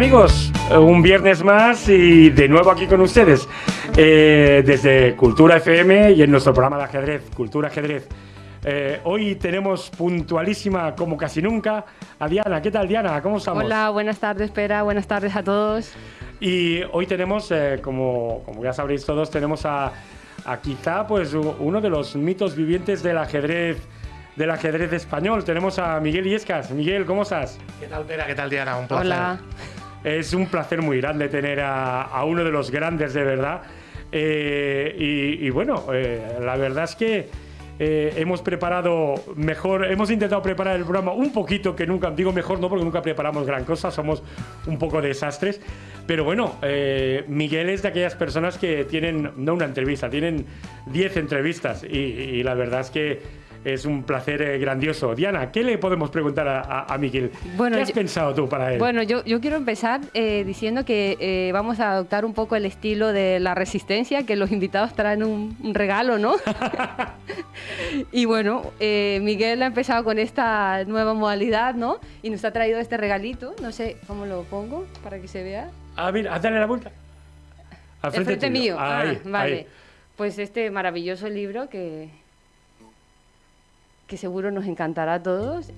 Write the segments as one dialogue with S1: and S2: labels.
S1: amigos? Un viernes más y de nuevo aquí con ustedes eh, desde Cultura FM y en nuestro programa de ajedrez, Cultura Ajedrez. Eh, hoy tenemos puntualísima, como casi nunca, a Diana. ¿Qué tal, Diana? ¿Cómo estamos?
S2: Hola, buenas tardes, espera, buenas tardes a todos.
S1: Y hoy tenemos, eh, como, como ya sabréis todos, tenemos a, a quizá pues uno de los mitos vivientes del ajedrez del ajedrez español. Tenemos a Miguel Iescas. Miguel, ¿cómo estás?
S3: ¿Qué tal, Pera? ¿Qué tal, Diana? Un placer.
S2: Hola.
S1: Es un placer muy grande tener a, uno de los grandes de verdad. Eh, y, bueno, eh, la verdad es que eh, hemos preparado mejor, hemos intentado preparar el programa un poquito que nunca, digo mejor no porque nunca preparamos gran cosa, somos un poco desastres. Pero bueno, Miguel es de aquellas personas que tienen, no una entrevista, tienen 10 entrevistas y la verdad es que es un placer eh, grandioso. Diana, ¿qué le podemos preguntar a, Miguel?
S2: Bueno,
S1: ¿Qué has pensado tú para él?
S2: Bueno, yo, yo quiero empezar eh, diciendo que eh, vamos a adoptar un poco el estilo de la resistencia, que los invitados traen un, regalo, ¿no? y bueno, Miguel ha empezado con esta nueva modalidad, ¿no? Y nos ha traído este regalito, no sé cómo lo pongo para que se vea.
S1: Ah, mira, dale la vuelta.
S2: Al frente, mío. ah, vale. Pues este maravilloso libro que, que seguro nos encantará a todos.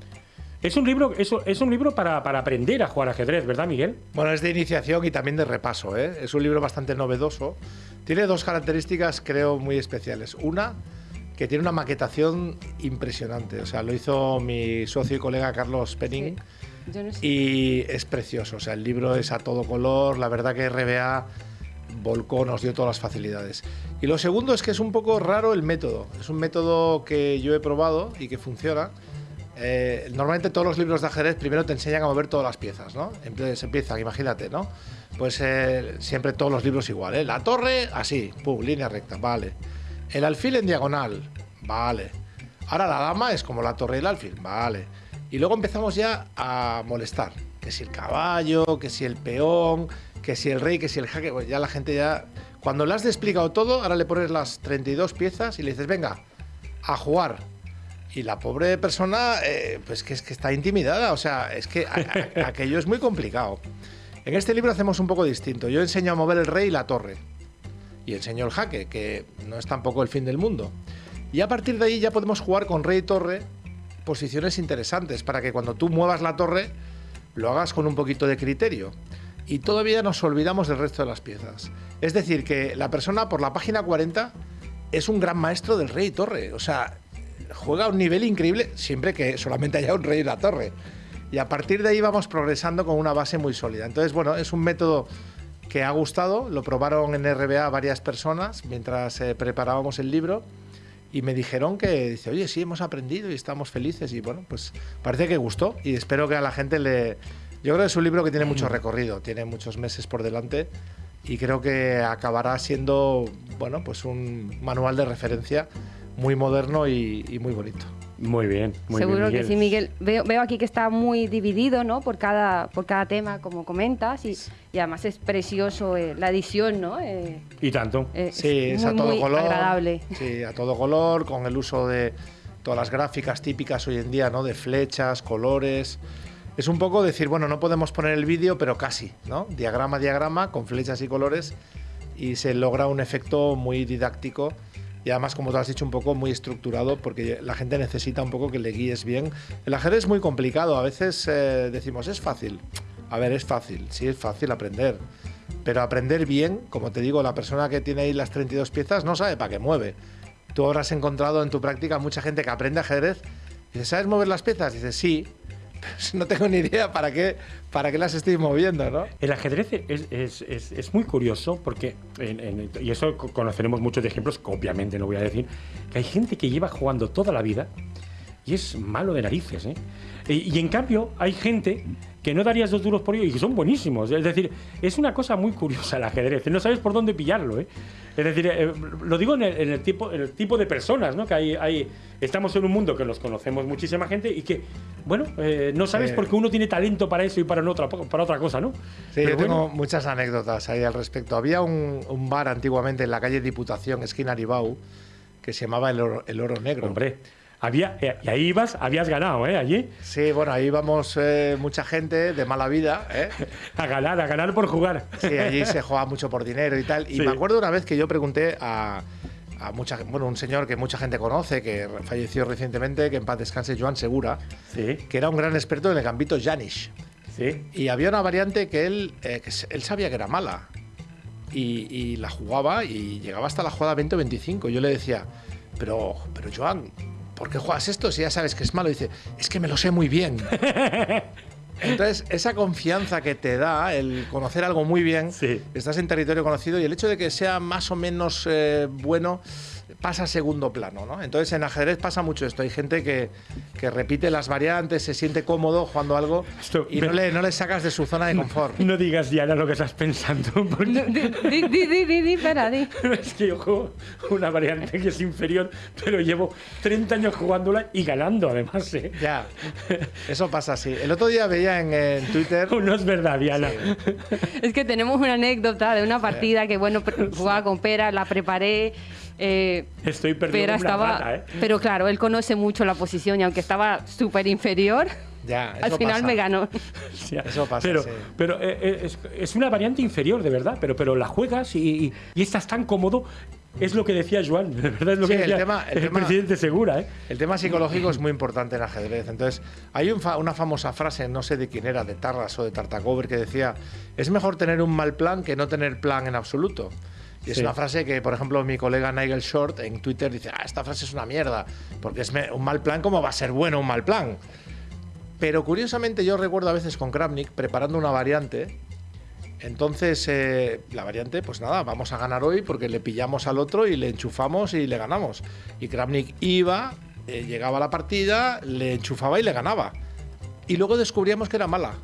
S1: Es un libro, es, es un libro para, para, aprender a jugar ajedrez, ¿verdad, Miguel?
S3: Bueno, es de iniciación y también de repaso. ¿eh? Es un libro bastante novedoso. Tiene dos características, creo, muy especiales. Una, que tiene una maquetación impresionante. O sea, lo hizo mi socio y colega Carlos Penning. Y es precioso. O sea, el libro es a todo color. La verdad que RBA volcó, nos dio todas las facilidades. Y lo segundo es que es un poco raro el método. Es un método que yo he probado y que funciona. Eh, normalmente todos los libros de ajedrez primero te enseñan a mover todas las piezas, ¿no? Entonces empieza, imagínate, ¿no? Pues eh, siempre todos los libros igual, ¿eh? La torre, así, pum, línea recta, vale. El alfil en diagonal, vale. Ahora la dama es como la torre y el alfil, vale. Y luego empezamos ya a molestar. Que si el caballo, que si el peón, que si el rey, que si el jaque, pues ya la gente ya... Cuando le has explicado todo, ahora le pones las 32 piezas y le dices, venga, a jugar. Y la pobre persona, eh, pues que es que está intimidada, o sea, es que aquello es muy complicado. En este libro hacemos un poco distinto. Yo enseño a mover el rey y la torre. Y enseño el jaque, que no es tampoco el fin del mundo. Y a partir de ahí ya podemos jugar con rey y torre posiciones interesantes para que cuando tú muevas la torre lo hagas con un poquito de criterio y todavía nos olvidamos del resto de las piezas. Es decir, que la persona por la página 40 es un gran maestro del rey y torre. O sea, juega a un nivel increíble siempre que solamente haya un rey y la torre. Y a partir de ahí vamos progresando con una base muy sólida. Entonces, bueno, es un método que ha gustado. Lo probaron en RBA varias personas mientras eh, preparábamos el libro. Y me dijeron que, dice, oye, sí, hemos aprendido y estamos felices. Y bueno, pues parece que gustó. Y espero que a la gente le, yo creo que es un libro que tiene mucho recorrido, tiene muchos meses por delante y creo que acabará siendo, bueno, pues un manual de referencia muy moderno y, muy bonito.
S1: Muy bien, muy
S2: Seguro
S1: bien.
S2: que sí, Miguel. Veo, aquí que está muy dividido, ¿no? Por cada, por cada tema, como comentas, y, además es precioso eh, la edición, ¿no?
S1: Eh, y tanto.
S3: Eh, sí, es, a todo color. Agradable. Sí, a todo color, con el uso de todas las gráficas típicas hoy en día, ¿no? De flechas, colores es un poco decir, bueno, no podemos poner el vídeo, pero casi, ¿no? Diagrama, diagrama, con flechas y colores, y se logra un efecto muy didáctico y además, como tú has dicho, un poco muy estructurado, porque la gente necesita un poco que le guíes bien. El ajedrez es muy complicado, a veces eh, decimos, es fácil. A ver, es fácil, sí es fácil aprender, pero aprender bien, como te digo, la persona que tiene ahí las 32 piezas no sabe para qué mueve. Tú habrás encontrado en tu práctica mucha gente que aprende ajedrez dice, ¿sabes mover las piezas? dice, sí, no tengo ni idea para qué, para qué las estoy moviendo, ¿no?
S1: El ajedrez es, muy curioso porque, y eso conoceremos muchos ejemplos, que obviamente no voy a decir, que hay gente que lleva jugando toda la vida y es malo de narices, ¿eh? Y, en cambio hay gente que no darías dos duros por ello y que son buenísimos. Es decir, es una cosa muy curiosa el ajedrez. No sabes por dónde pillarlo, ¿eh? Es decir, eh, lo digo en el, tipo, el tipo de personas, ¿no? Que hay, hay, estamos en un mundo que los conocemos muchísima gente y que, bueno, eh, no sabes por qué uno tiene talento para eso y para, otra, para otra cosa, ¿no?
S3: Sí, yo tengo muchas anécdotas ahí al respecto. Había un, un, bar antiguamente en la calle Diputación, esquina Aribau, que se llamaba El Oro, el Oro Negro.
S1: Hombre Había, eh, y ahí ibas, habías ganado, ¿eh? Allí.
S3: Sí, bueno, ahí íbamos eh, mucha gente de mala vida, ¿eh?
S1: A ganar, a ganar por jugar.
S3: Sí, allí se juega mucho por dinero y tal. Y
S1: Sí.
S3: me acuerdo una vez que yo pregunté a, a mucha, bueno, un señor que mucha gente conoce, que falleció recientemente, que en paz descanse, Joan Segura,
S1: Sí,
S3: que era un gran experto en el gambito Janish.
S1: sí.
S3: Y había una variante que él, eh, que él sabía que era mala. Y, y la jugaba y llegaba hasta la jugada 20 o 25. Yo le decía, pero, pero Joan, ¿por qué juegas esto si ya sabes que es malo? Y dice, es que me lo sé muy bien. Entonces, esa confianza que te da el conocer algo muy bien,
S1: Sí.
S3: estás en territorio conocido y el hecho de que sea más o menos eh, bueno pasa a segundo plano, ¿no? Entonces en ajedrez pasa mucho esto. Hay gente que, que repite las variantes, se siente cómodo jugando algo
S1: Esto-
S3: y no le, no le sacas de su zona de confort.
S1: No digas, Diana, lo que estás pensando, porque
S2: No, di, di, di, di, di, di,
S1: es que yo juego una variante que es inferior, pero llevo 30 años jugándola y ganando, además, ¿eh?
S3: Ya, eso pasa así. El otro día veía en, en Twitter...
S1: No es verdad, Diana.
S2: Es que tenemos una anécdota de una partida que, bueno, jugaba con Pera, la preparé. Eh,
S1: Estoy perdiendo
S2: Pera
S1: una
S2: estaba.
S1: rata, ¿eh?
S2: Pero claro, él conoce mucho la posición y aunque estaba súper inferior,
S3: Ya,
S2: al
S3: eso
S2: final
S3: pasa.
S2: me ganó.
S3: Eso pasa,
S1: Pero,
S3: sí.
S1: pero eh, eh, es, es una variante inferior, de verdad, pero, pero la juegas y, y- y estás tan cómodo. Es lo que decía Joan, de verdad es lo
S3: Sí,
S1: que
S3: el
S1: decía
S3: tema- el tema-
S1: presidente Segura, ¿eh?
S3: El tema psicológico es muy importante en ajedrez. Entonces, hay un fa- una famosa frase, no sé de quién era, de Tarras o de Tartacover, que decía, es mejor tener un mal plan que no tener plan en absoluto. Y es
S1: Sí.
S3: una frase que, por ejemplo, mi colega Nigel Short en Twitter dice, ah, esta frase es una mierda, porque es un mal plan, ¿cómo va a ser bueno un mal plan? Pero curiosamente yo recuerdo a veces con Kramnik preparando una variante. Entonces, eh, la variante, pues nada, vamos a ganar hoy porque le pillamos al otro y le enchufamos y le ganamos. Y Kramnik iba, eh, llegaba a la partida, le enchufaba y le ganaba. Y luego descubríamos que era mala.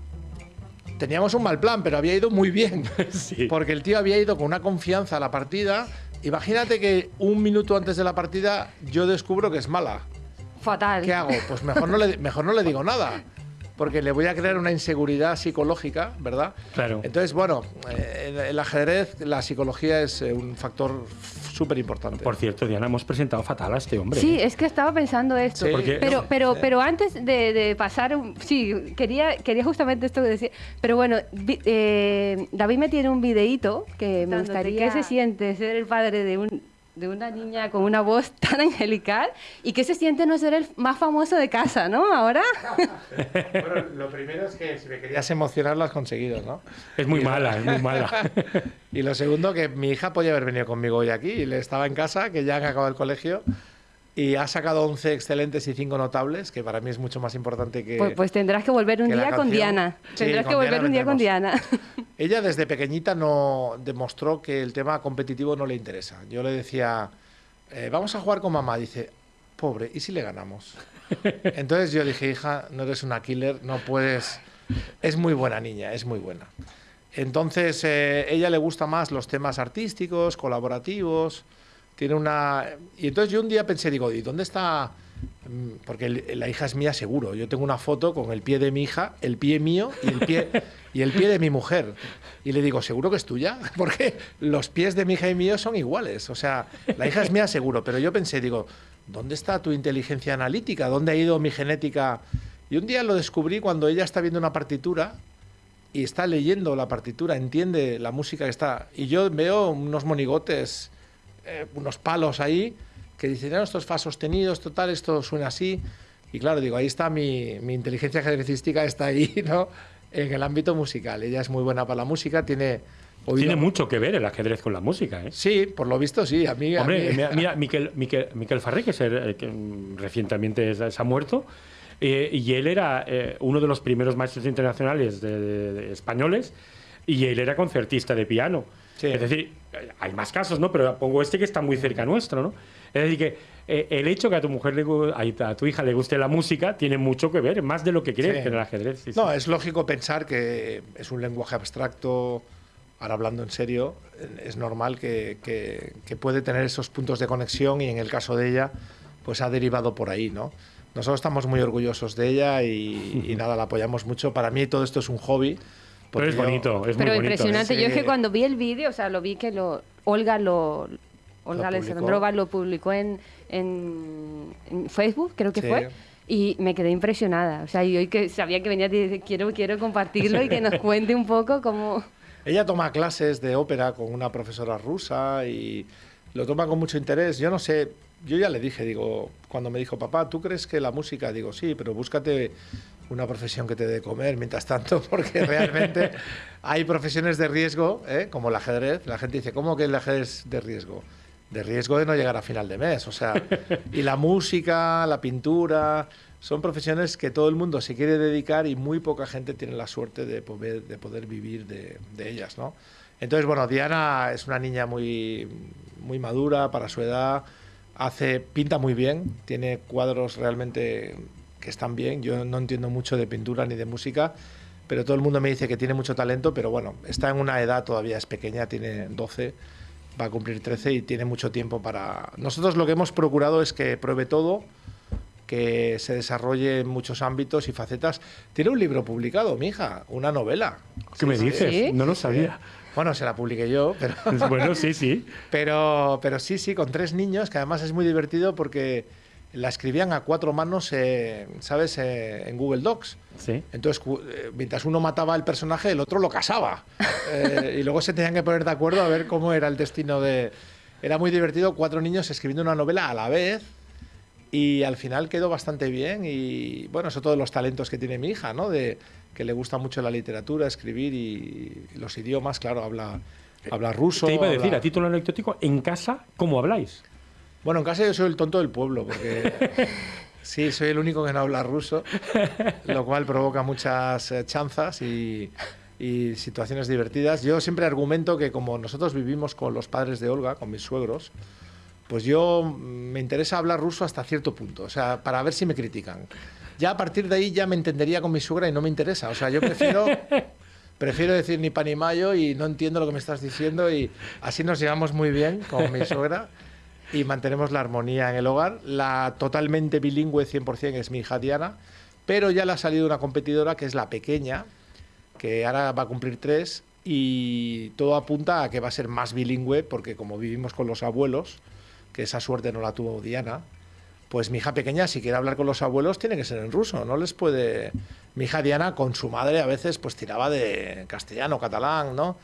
S3: Teníamos un mal plan, pero había ido muy bien.
S1: Sí.
S3: Porque el tío había ido con una confianza a la partida. Imagínate que un minuto antes de la partida yo descubro que es mala.
S2: Fatal.
S3: ¿Qué hago? Pues mejor no le, mejor no le digo nada. Porque le voy a crear una inseguridad psicológica, ¿verdad?
S1: Claro.
S3: Entonces, bueno, eh, el, el ajedrez, la psicología es eh, un factor súper importante.
S1: Por cierto, Diana, hemos presentado fatal a este hombre.
S2: Sí,
S1: ¿eh?
S2: es que estaba pensando esto.
S3: Sí.
S1: Porque-
S2: Pero, pero, pero antes de, de pasar, un- sí, quería, quería justamente esto que decía. Pero bueno, vi- eh, David me tiene un videíto que me gustaría. ¿Qué se siente ser el padre de un de una niña con una voz tan angelical y qué se siente no ser el más famoso de casa, ¿no? Ahora.
S3: Bueno, lo primero es que si me querías emocionar lo has conseguido, ¿no?
S1: Es muy mala, es muy mala.
S3: Y lo segundo, que mi hija podía haber venido conmigo hoy aquí. Y le estaba en casa, que ya han acabado el colegio. Y ha sacado 11 excelentes y 5 notables, que para mí es mucho más importante que...
S2: Pues, pues tendrás que volver un
S3: que
S2: día con. Diana.
S3: Sí,
S2: Tendrás
S3: con
S2: que volver
S3: Diana
S2: un día con Diana.
S3: Ella desde pequeñita no demostró que el tema competitivo no le interesa. Yo le decía, eh, vamos a jugar con mamá. Dice, pobre, ¿y si le ganamos? Entonces yo dije, hija, no eres una killer, no puedes... Es muy buena niña, es muy buena. Entonces, eh, ella le gusta más los temas artísticos, colaborativos. Tiene una. Y entonces yo un día pensé, digo, ¿y dónde está? Mm, Porque la hija es mía seguro. Yo tengo una foto con el pie de mi hija, el pie mío y el pie, y el pie de mi mujer. Y le digo, ¿seguro que es tuya? Porque los pies de mi hija y mío son iguales. O sea, la hija es mía seguro. Pero yo pensé, digo, ¿dónde está tu inteligencia analítica? ¿Dónde ha ido mi genética? Y un día lo descubrí cuando ella está viendo una partitura y está leyendo la partitura, entiende la música que está. Y yo veo unos monigotes, eh, unos palos ahí, que dicen, no, esto es fa sostenido, total, esto suena así. Y claro, digo, ahí está mi, mi inteligencia ajedrecística, está ahí, ¿no? En el ámbito musical. Ella es muy buena para la música, tiene oído-
S1: Tiene mucho que ver el ajedrez con la música, ¿eh?
S3: Sí, por lo visto sí. A mí, a
S1: Hombre,
S3: mí-
S1: mira, Miquel, Miquel, Miquel Farré, que, se- que, recientemente se se ha muerto, eh, y él era eh, uno de los primeros maestros internacionales de- de- de españoles, y él era concertista de piano.
S3: Sí.
S1: Es decir, hay más casos, ¿no? Pero pongo este que está muy cerca nuestro, ¿no? Es decir, que eh, el hecho que a tu mujer, le, a, a tu hija le guste la música tiene mucho que ver, más de lo que crees
S3: Sí.
S1: en el ajedrez. sí.
S3: No, es lógico pensar que es un lenguaje abstracto, ahora hablando en serio, es normal que, que- que puede tener esos puntos de conexión y en el caso de ella, pues ha derivado por ahí, ¿no? Nosotros estamos muy orgullosos de ella y, y nada, la apoyamos mucho. Para mí todo esto es un hobby.
S1: Pero es
S3: yo-
S1: bonito, es
S2: Pero
S1: muy bonito.
S2: impresionante. Yo es que cuando vi el vídeo, o sea, lo vi que lo Olga lo Olga. Alessandrova lo publicó en, en, en Facebook, creo que
S3: Sí.
S2: fue. Y me quedé impresionada. O sea, y hoy que sabía que venía, dije, quiero, quiero compartirlo y que nos cuente un poco cómo...
S3: Ella toma clases de ópera con una profesora rusa y lo toma con mucho interés. Yo no sé, yo ya le dije, digo, cuando me dijo, papá, ¿tú crees que la música? Digo, sí, pero búscate una profesión que te dé comer mientras tanto, porque realmente hay profesiones de riesgo, ¿eh? como el ajedrez. La gente dice, ¿cómo que el ajedrez de riesgo? De riesgo de no llegar a final de mes, o sea, y la música, la pintura, son profesiones que todo el mundo se quiere dedicar y muy poca gente tiene la suerte de poder, de poder vivir de, de ellas, ¿no? Entonces, bueno, Diana es una niña muy, muy madura para su edad, hace, pinta muy bien, tiene cuadros realmente que están bien. Yo no entiendo mucho de pintura ni de música, pero todo el mundo me dice que tiene mucho talento, pero bueno, está en una edad todavía, es pequeña, tiene 12, va a cumplir 13 y tiene mucho tiempo para... Nosotros lo que hemos procurado es que pruebe todo, que se desarrolle en muchos ámbitos y facetas. Tiene un libro publicado, mi hija, una novela.
S1: ¿Qué me
S3: Sí, sí.
S1: dices?
S2: ¿Sí?
S1: No lo sabía.
S3: Bueno, se la publiqué yo, pero...
S1: bueno, sí, sí.
S3: Pero, pero sí, sí, con tres niños, que además es muy divertido porque la escribían a cuatro manos, eh, ¿sabes?, Eh, en Google Docs.
S1: Sí.
S3: Entonces, eh, mientras uno mataba al personaje, el otro lo casaba. Eh, y luego se tenían que poner de acuerdo a ver cómo era el destino de... Era muy divertido, cuatro niños escribiendo una novela a la vez. Y al final quedó bastante bien. Y bueno, eso todos los talentos que tiene mi hija, ¿no? De que le gusta mucho la literatura, escribir y, los idiomas, claro, habla, habla ruso.
S1: Te iba a decir,
S3: habla-
S1: a título anecdótico, en casa, ¿cómo habláis?
S3: Bueno, en casa yo soy el tonto del pueblo, porque sí, soy el único que no habla ruso, lo cual provoca muchas eh, chanzas y, y situaciones divertidas. Yo siempre argumento que como nosotros vivimos con los padres de Olga, con mis suegros, pues yo mm, me interesa hablar ruso hasta cierto punto, o sea, para ver si me critican. Ya a partir de ahí ya me entendería con mi suegra y no me interesa, o sea, yo prefiero... Prefiero decir ni pan ni mayo y no entiendo lo que me estás diciendo y así nos llevamos muy bien con mi suegra y mantenemos la armonía en el hogar. La totalmente bilingüe 100% es mi hija Diana, pero ya le ha salido una competidora que es la pequeña, que ahora va a cumplir tres y todo apunta a que va a ser más bilingüe porque como vivimos con los abuelos, que esa suerte no la tuvo Diana, pues mi hija pequeña si quiere hablar con los abuelos tiene que ser en ruso, no les puede... Mi hija Diana con su madre a veces pues tiraba de castellano, catalán, ¿no?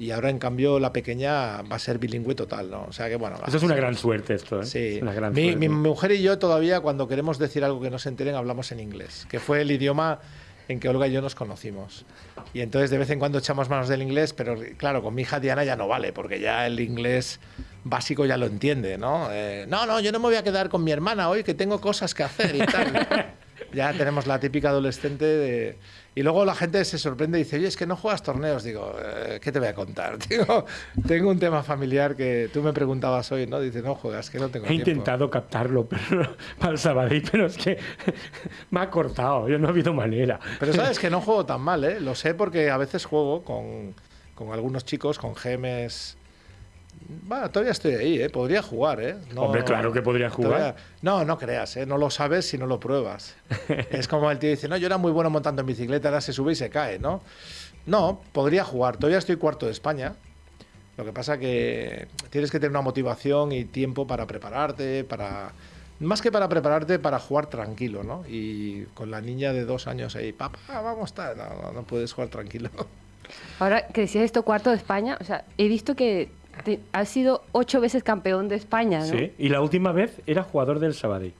S3: Y ahora en cambio la pequeña va a ser bilingüe total, ¿no? O sea que bueno...
S1: Eso es una gran suerte esto, ¿eh?
S3: Sí,
S1: Es una gran
S3: mi, mi mujer y yo todavía cuando queremos decir algo que no se enteren hablamos en inglés, que fue el idioma en que Olga y yo nos conocimos. Y entonces de vez en cuando echamos manos del inglés, pero claro, con mi hija Diana ya no vale, porque ya el inglés básico ya lo entiende, ¿no? Eh, no, no, yo no me voy a quedar con mi hermana hoy, que tengo cosas que hacer y tal. ya tenemos la típica adolescente de... Y luego la gente se sorprende y dice, oye, es que no juegas torneos. Digo, "Eh, ¿qué te voy a contar? Digo, tengo un tema familiar que tú me preguntabas hoy, ¿no? Dice, no juegas, que no tengo
S1: He
S3: tiempo.
S1: intentado captarlo pero, para el Sabadell, pero es que me ha cortado, yo no ha habido manera.
S3: Pero sabes que no juego tan mal, ¿eh? Lo sé porque a veces juego con, con algunos chicos, con gemes. Bueno, todavía estoy ahí, ¿eh? Podría jugar, ¿eh? No-
S1: Hombre, claro que podría jugar.
S3: todavía- No, no creas, ¿eh? No lo sabes si no lo pruebas. es como el tío dice, no, yo era muy bueno montando en bicicleta, ahora se sube y se cae, ¿no? No, podría jugar. Todavía estoy cuarto de España. Lo que pasa que tienes que tener una motivación y tiempo para prepararte, para... Más que para prepararte, para jugar tranquilo, ¿no? Y con la niña de dos años ahí, papá, vamos, tal. No, no, no puedes jugar tranquilo.
S2: Ahora que decías esto, cuarto de España, o sea, he visto que has sido ocho veces campeón de España, ¿no?
S1: Sí, y la última vez era jugador del Sabadell.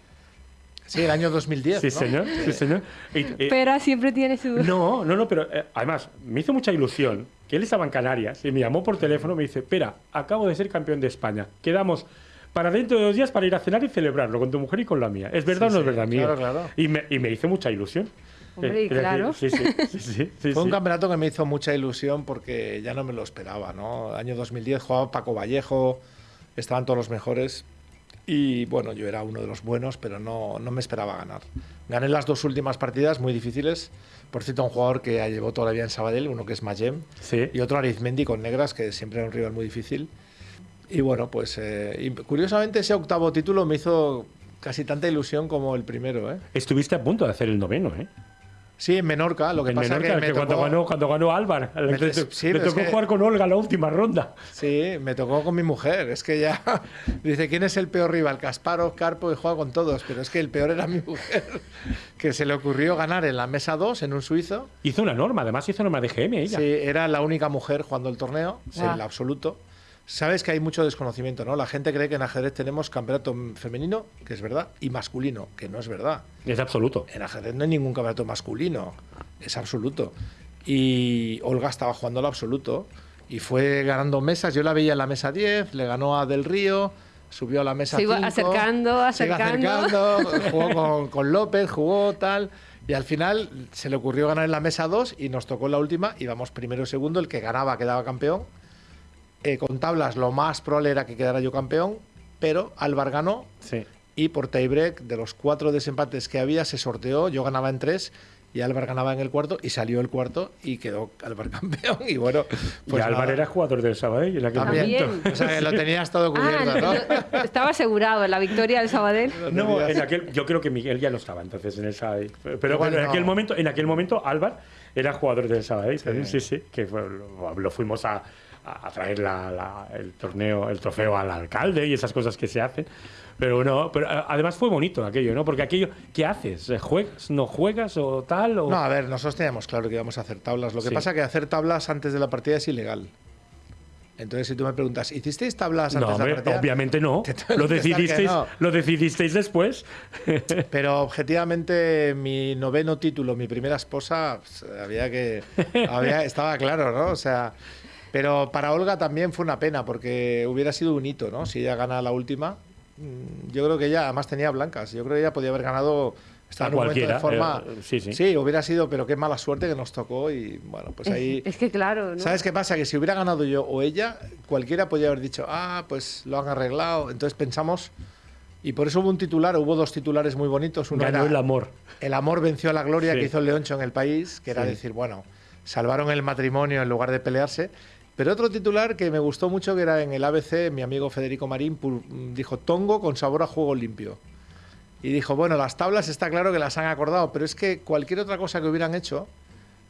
S3: Sí, el año 2010,
S1: Sí,
S3: ¿no?
S1: señor, sí, señor. Y, eh,
S2: Pero siempre tiene su...
S1: No, no, no, pero eh, además me hizo mucha ilusión que él estaba en Canarias y me llamó por teléfono y me dice, espera, acabo de ser campeón de España. Quedamos para dentro de dos días para ir a cenar y celebrarlo con tu mujer y con la mía. ¿Es verdad
S3: Sí,
S1: o no es verdad, mío?
S3: claro, claro.
S1: Y me, y me hizo mucha ilusión.
S2: Hombre, claro.
S1: sí, sí, sí, sí, sí,
S3: Fue un campeonato que me hizo mucha ilusión porque ya no me lo esperaba, ¿no? Año 2010 jugaba Paco Vallejo, estaban todos los mejores y bueno, yo era uno de los buenos, pero no, no me esperaba ganar. Gané las dos últimas partidas muy difíciles. Por cierto, un jugador que llevó toda la vida en Sabadell, uno que es Mayem,
S1: Sí.
S3: y otro Arizmendi con negras, que siempre era un rival muy difícil. Y bueno, pues eh, y curiosamente ese octavo título me hizo casi tanta ilusión como el primero, ¿eh?
S1: Estuviste a punto de hacer el noveno, ¿eh?
S3: Sí, en Menorca. Lo que
S1: en
S3: pasa
S1: Menorca,
S3: que me
S1: cuando,
S3: tocó,
S1: ganó, cuando ganó Álvar.
S3: Me-
S1: Le,
S3: sí,
S1: le tocó
S3: que-
S1: jugar con Olga la última ronda.
S3: Sí, me tocó con mi mujer. Es que ya dice, ¿quién es el peor rival? Kasparov, Karpo y juega con todos. Pero es que el peor era mi mujer, que se le ocurrió ganar en la mesa 2 en un suizo.
S1: Hizo una norma, además hizo norma de GM ella.
S3: Sí, era la única mujer jugando el torneo, en
S2: Guau.
S3: el absoluto. Sabes que hay mucho desconocimiento, ¿no? La gente cree que en ajedrez tenemos campeonato femenino, que es verdad, y masculino, que no es verdad.
S1: Es absoluto.
S3: En ajedrez no hay ningún campeonato masculino, es absoluto. Y Olga estaba jugando al absoluto y fue ganando mesas. Yo la veía en la mesa 10, le ganó a Del Río, subió a la mesa
S2: Se iba
S3: 5,
S2: acercando,
S3: se iba
S2: acercando.
S3: acercando, jugó con, con López, jugó tal. Y al final se le ocurrió ganar en la mesa 2 y nos tocó en la última. Íbamos primero y segundo, el que ganaba quedaba campeón. Eh, con tablas lo más probable era que quedara yo campeón, pero Álvar ganó
S1: Sí.
S3: y por tiebreak, de los cuatro desempates que había, se sorteó. Yo ganaba en tres y Álvar ganaba en el cuarto y salió el cuarto y quedó Álvar campeón. Y bueno, pues
S1: y Álvar
S3: nada.
S1: era jugador del Sabadell en aquel
S3: También.
S1: momento.
S3: O sea, que lo tenías todo cubierto,
S2: Ah,
S3: ¿no?
S2: no, estaba asegurado la victoria del Sabadell.
S1: No, en aquel, yo creo que Miguel ya no estaba entonces en esa. Pero, pero
S3: Igual
S1: en
S3: no.
S1: aquel momento, en aquel momento, Álvar era jugador del Sabadell.
S3: Sí.
S1: Sí, sí, que fue- lo, lo fuimos a, a- a traer la- la- el torneo, el trofeo al alcalde y esas cosas que se hacen. Pero no, pero eh, además fue bonito aquello, ¿no? Porque aquello, ¿qué haces? Eh, ¿Juegas? ¿No juegas o tal? O...
S3: No, a ver, nosotros teníamos claro que íbamos a hacer tablas. Lo que
S1: Sí.
S3: pasa que hacer tablas antes de la partida es ilegal. Entonces, si tú me preguntas, ¿hicisteis tablas antes
S1: No,
S3: de la
S1: hombre,
S3: partida?
S1: obviamente no. Lo decidisteis,
S3: no.
S1: lo decidisteis después.
S3: Pero objetivamente, mi noveno título, mi primera esposa, pues, había que. Había, estaba claro, ¿no? O sea. Pero para Olga también fue una pena, porque hubiera sido un hito, ¿no? Si ella gana la última. Mm, Yo creo que ella, además tenía blancas. Yo creo que ella podía haber ganado.
S1: A
S3: en un momento de
S1: cualquiera,
S3: forma.
S1: eh, sí, sí.
S3: Sí, hubiera sido, pero qué mala suerte que nos tocó. Y bueno, pues ahí.
S2: Es que claro, ¿no?
S3: ¿Sabes qué pasa? Que si hubiera ganado yo o ella, cualquiera podría haber dicho, ah, pues lo han arreglado. Entonces pensamos, y por eso hubo un titular, hubo dos titulares muy bonitos. Uno
S1: Ganó
S3: era
S1: el amor.
S3: El amor venció a la gloria
S1: Sí.
S3: que hizo el Leoncho en el país, que era
S1: Sí.
S3: decir, bueno, salvaron el matrimonio en lugar de pelearse. Pero otro titular que me gustó mucho, que era en el ABC, mi amigo Federico Marín dijo, Tongo con sabor a juego limpio. Y dijo, bueno, las tablas está claro que las han acordado, pero es que cualquier otra cosa que hubieran hecho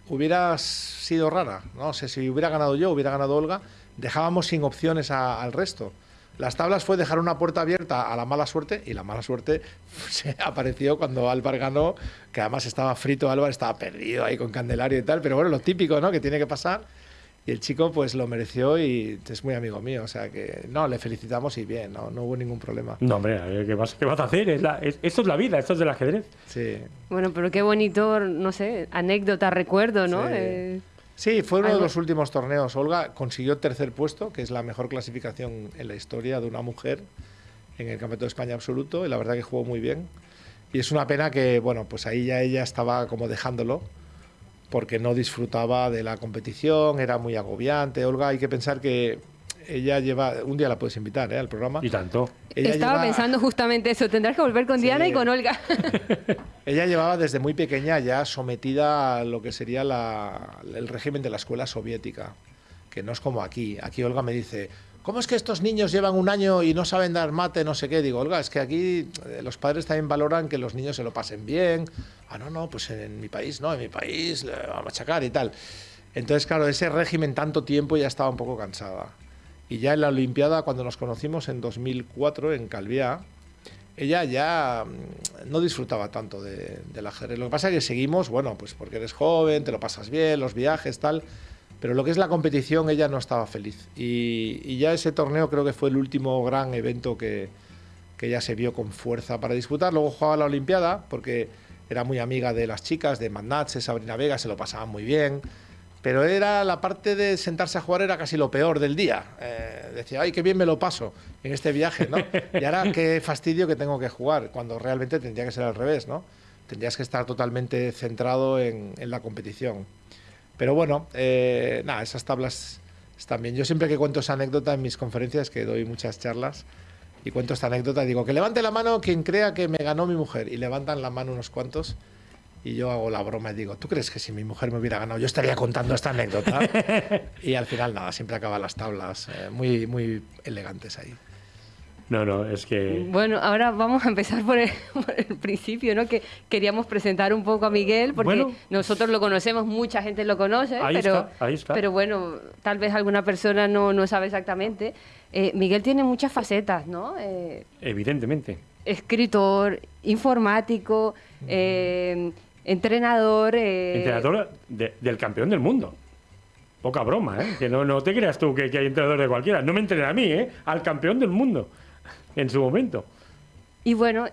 S3: hubiera sido rara. No sé, si hubiera ganado yo, hubiera ganado Olga, dejábamos sin opciones al resto. Las tablas fue dejar una puerta abierta a la mala suerte y la mala suerte se apareció cuando Álvar ganó, que además estaba frito, Álvar estaba perdido ahí con Candelario y tal, pero bueno, lo típico, ¿no? Que tiene que pasar. Y el chico pues lo mereció y es muy amigo mío, o sea que no, le felicitamos y bien, no, no hubo ningún problema.
S1: No, hombre, a ver, ¿qué vas, qué vas a hacer? Es la- es- esto es la vida, esto es del ajedrez.
S3: Sí.
S2: Bueno, pero qué bonito, no sé, anécdota, recuerdo, ¿no?
S3: Sí.
S2: Eh,
S3: Sí, fue uno de los últimos torneos. Olga consiguió tercer puesto, que es la mejor clasificación en la historia de una mujer en el Campeonato de España absoluto, y la verdad que jugó muy bien. Y es una pena que, bueno, pues ahí ya ella estaba como dejándolo, porque no disfrutaba de la competición, era muy agobiante. Olga, hay que pensar que ella lleva, un día la puedes invitar ¿eh? al programa.
S1: Y tanto.
S3: Ella
S2: Estaba
S3: lleva-
S2: pensando justamente eso, tendrás que volver con
S3: Sí.
S2: Diana y con Olga.
S3: Ella llevaba desde muy pequeña ya sometida a lo que sería la- el régimen de la escuela soviética, que no es como aquí. Aquí Olga me dice, ¿cómo es que estos niños llevan un año y no saben dar mate, no sé qué? Digo, Olga, es que aquí eh, los padres también valoran que los niños se lo pasen bien. Ah, no, no, pues en mi país no, en mi país le va a machacar y tal. Entonces, claro, ese régimen tanto tiempo ya estaba un poco cansada. Y ya en la Olimpiada, cuando nos conocimos en 2004 en Calviá, ella ya mm, no disfrutaba tanto de, del ajedrez. Lo que pasa es que seguimos, bueno, pues porque eres joven, te lo pasas bien, los viajes, tal. Pero lo que es la competición, ella no estaba feliz. Y, ya ese torneo creo que fue el último gran evento que, que ella se vio con fuerza para disputar. Luego jugaba la Olimpiada, porque era muy amiga de las chicas, de Magnatze, Sabrina Vega, se lo pasaban muy bien. Pero era la parte de sentarse a jugar era casi lo peor del día. Eh, decía, ay, qué bien me lo paso en este viaje, ¿no? Y ahora qué fastidio que tengo que jugar, cuando realmente tendría que ser al revés, ¿no? Tendrías que estar totalmente centrado en, en la competición. Pero bueno, eh, nada, esas tablas están bien. Yo siempre que cuento esa anécdota en mis conferencias, que doy muchas charlas, y cuento esta anécdota, digo, que levante la mano quien crea que me ganó mi mujer. Y levantan la mano unos cuantos. Y yo hago la broma y digo, ¿tú crees que si mi mujer me hubiera ganado yo estaría contando esta anécdota? y al final nada, siempre acaban las tablas eh, muy, muy elegantes ahí.
S1: No, no, es que...
S2: Bueno, ahora vamos a empezar por el, principio, ¿no? Que queríamos presentar un poco a Miguel, porque nosotros lo conocemos, mucha gente lo conoce, pero, pero bueno, tal vez alguna persona no, no sabe exactamente. Eh, Miguel tiene muchas facetas, ¿no?
S1: Eh, Evidentemente.
S2: Escritor, informático, eh, entrenador...
S1: entrenador del campeón del mundo. Poca broma, ¿eh? Que no, no te creas tú que, hay entrenador de cualquiera. No me entrena a mí, ¿eh? Al campeón del mundo en su momento.
S2: Y bueno,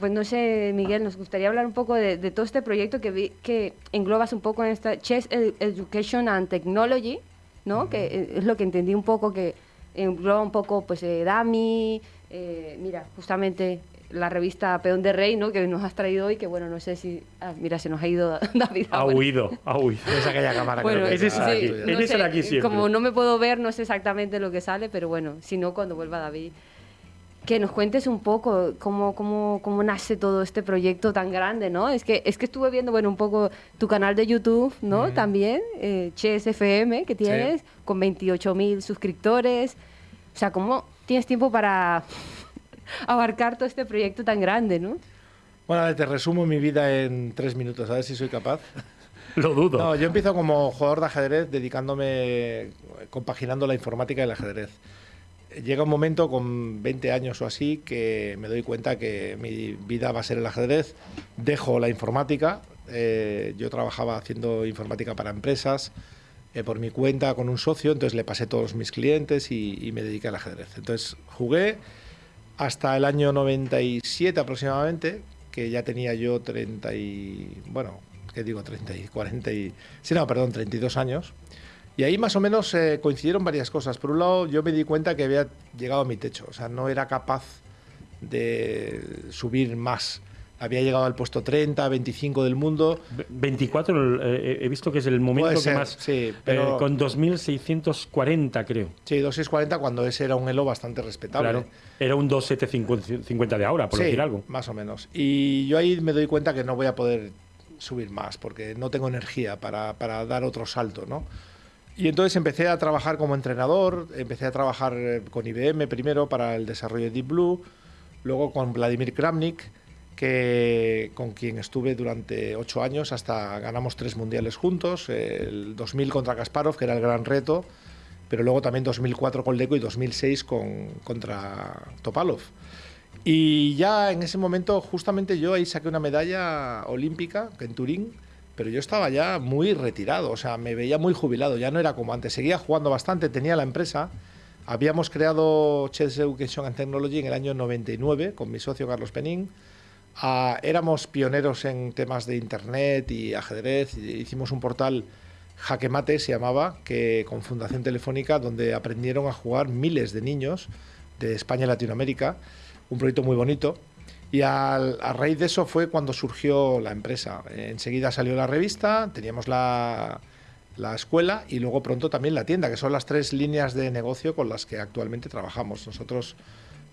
S2: pues no sé, Miguel, nos gustaría hablar un poco de, todo este proyecto que vi, que englobas un poco en esta Chess Education and Technology, ¿no? Que es lo que entendí un poco que engloba un poco pues eh, Dami, eh, mira, justamente la revista Peón de Rey, ¿no? Que nos has traído hoy, que bueno, no sé si... Ah, mira, se nos ha ido David.
S1: Ha huido, ha huido.
S3: Es aquella cámara bueno,
S1: que es aquí. no aquí siempre.
S2: Como no me puedo ver, no sé exactamente lo que sale, pero bueno, si no, cuando vuelva David que nos cuentes un poco cómo, cómo, cómo, nace todo este proyecto tan grande, ¿no? Es que, es que estuve viendo, bueno, un poco tu canal de YouTube, ¿no? También, eh, FM, que tienes, con 28 mil suscriptores. O sea, ¿cómo tienes tiempo para abarcar todo este proyecto tan grande, no?
S3: Bueno, te resumo mi vida en tres minutos, a ver si soy capaz.
S1: Lo dudo.
S3: No, yo empiezo como jugador de ajedrez, dedicándome, compaginando la informática y el ajedrez llega un momento con 20 años o así que me doy cuenta que mi vida va a ser el ajedrez. Dejo la informática. Eh, yo trabajaba haciendo informática para empresas eh, por mi cuenta con un socio, entonces le pasé todos mis clientes y, me dediqué al ajedrez. Entonces jugué hasta el año 97 aproximadamente, que ya tenía yo 30 y... bueno, ¿qué digo? 30 y 40 y... Sí, no, perdón, 32 años. Y ahí más o menos eh, coincidieron varias cosas. Por un lado, yo me di cuenta que había llegado a mi techo, o sea, no era capaz de subir más. Había llegado al puesto 30, 25 del mundo.
S1: 24, eh, he visto que es el momento que más. Sí, eh, pero. con 2.640, creo.
S3: Sí, 2.640, cuando ese era un elo bastante respetable. Claro,
S1: era un 2.750 de ahora, por decir algo.
S3: Más o menos. Y yo ahí me doy cuenta que no voy a poder subir más, porque no tengo energía para, para dar otro salto, ¿no? Y entonces empecé a trabajar como entrenador, empecé a trabajar eh, con IBM primero para el desarrollo de Deep Blue, luego con Vladimir Kramnik, que, con quien estuve durante ocho años hasta ganamos tres mundiales juntos, el 2000 contra Kasparov, que era el gran reto, pero luego también 2004 con Leco y 2006 con, contra Topalov. Y ya en ese momento, justamente yo ahí saqué una medalla olímpica en Turín, pero yo estaba ya muy retirado, o sea, me veía muy jubilado, ya no era como antes, seguía jugando bastante, tenía la empresa, habíamos creado Chess Education and Technology en el año 99 con mi socio Carlos Penín, ah, éramos pioneros en temas de internet y ajedrez, hicimos un portal Jaquemate se llamaba, que con Fundación Telefónica, donde aprendieron a jugar miles de niños de España y Latinoamérica, un proyecto muy bonito. Y a raíz de eso fue cuando surgió la empresa. enseguida salió la revista, teníamos la, la, escuela y luego pronto también la tienda, que son las tres líneas de negocio con las que actualmente trabajamos. Nosotros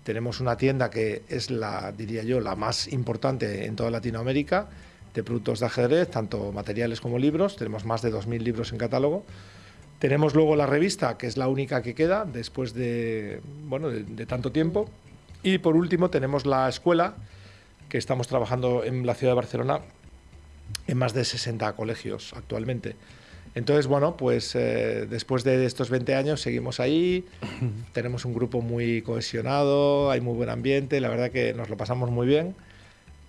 S3: tenemos una tienda que es la, diría yo, la más importante en toda Latinoamérica de productos de ajedrez, tanto materiales como libros. Tenemos más de 2.000 libros en catálogo. Tenemos luego la revista, que es la única que queda después de, bueno, de tanto tiempo. Y por último tenemos la escuela, que estamos trabajando en la ciudad de Barcelona en más de 60 colegios actualmente. Entonces, bueno, pues eh, después de estos 20 años seguimos ahí, tenemos un grupo muy cohesionado, hay muy buen ambiente, la verdad que nos lo pasamos muy bien.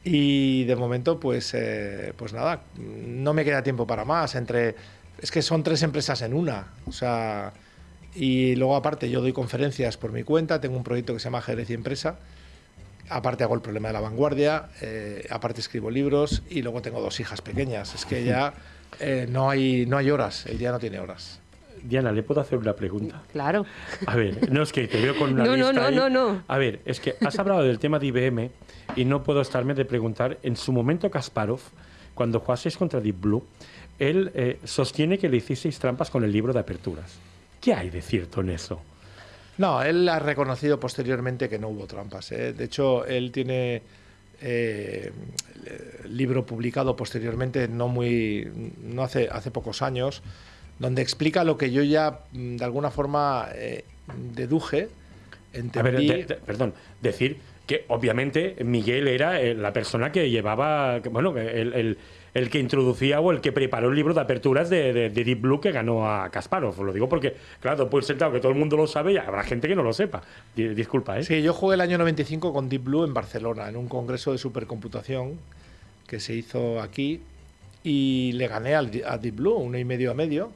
S3: Y de momento, pues, eh, pues nada, no me queda tiempo para más. Entre, es que son tres empresas en una. O sea, y luego aparte yo doy conferencias por mi cuenta, tengo un proyecto que se llama Jerez y Empresa, aparte hago el problema de la vanguardia, eh, aparte escribo libros y luego tengo dos hijas pequeñas. Es que ya eh, no, hay, no hay horas, el día no tiene horas.
S1: Diana, ¿le puedo hacer una pregunta?
S2: Claro.
S1: A ver, no es que te veo con una
S2: no,
S1: lista
S2: No, no, no, no.
S1: A ver, es que has hablado del tema de IBM y no puedo estarme de preguntar, en su momento Kasparov, cuando jugasteis contra Deep Blue, él eh, sostiene que le hicisteis trampas con el libro de aperturas. ¿Qué hay de cierto en eso?
S3: No, él ha reconocido posteriormente que no hubo trampas. ¿eh? De hecho, él tiene eh, libro publicado posteriormente, no muy, no hace, hace pocos años, donde explica lo que yo ya mm, de alguna forma eh, deduje entendí...
S1: perdón, decir que obviamente Miguel era la persona que llevaba, bueno, el, el, que introducía o el que preparó el libro de aperturas de, Deep Blue que ganó a Kasparov. Lo digo porque, claro, puede ser que todo el mundo lo sabe y habrá gente que no lo sepa. Disculpa, ¿eh?
S3: Sí, yo jugué el año 95 con Deep Blue en Barcelona, en un congreso de supercomputación que se hizo aquí y le gané a Deep Blue, uno y medio a medio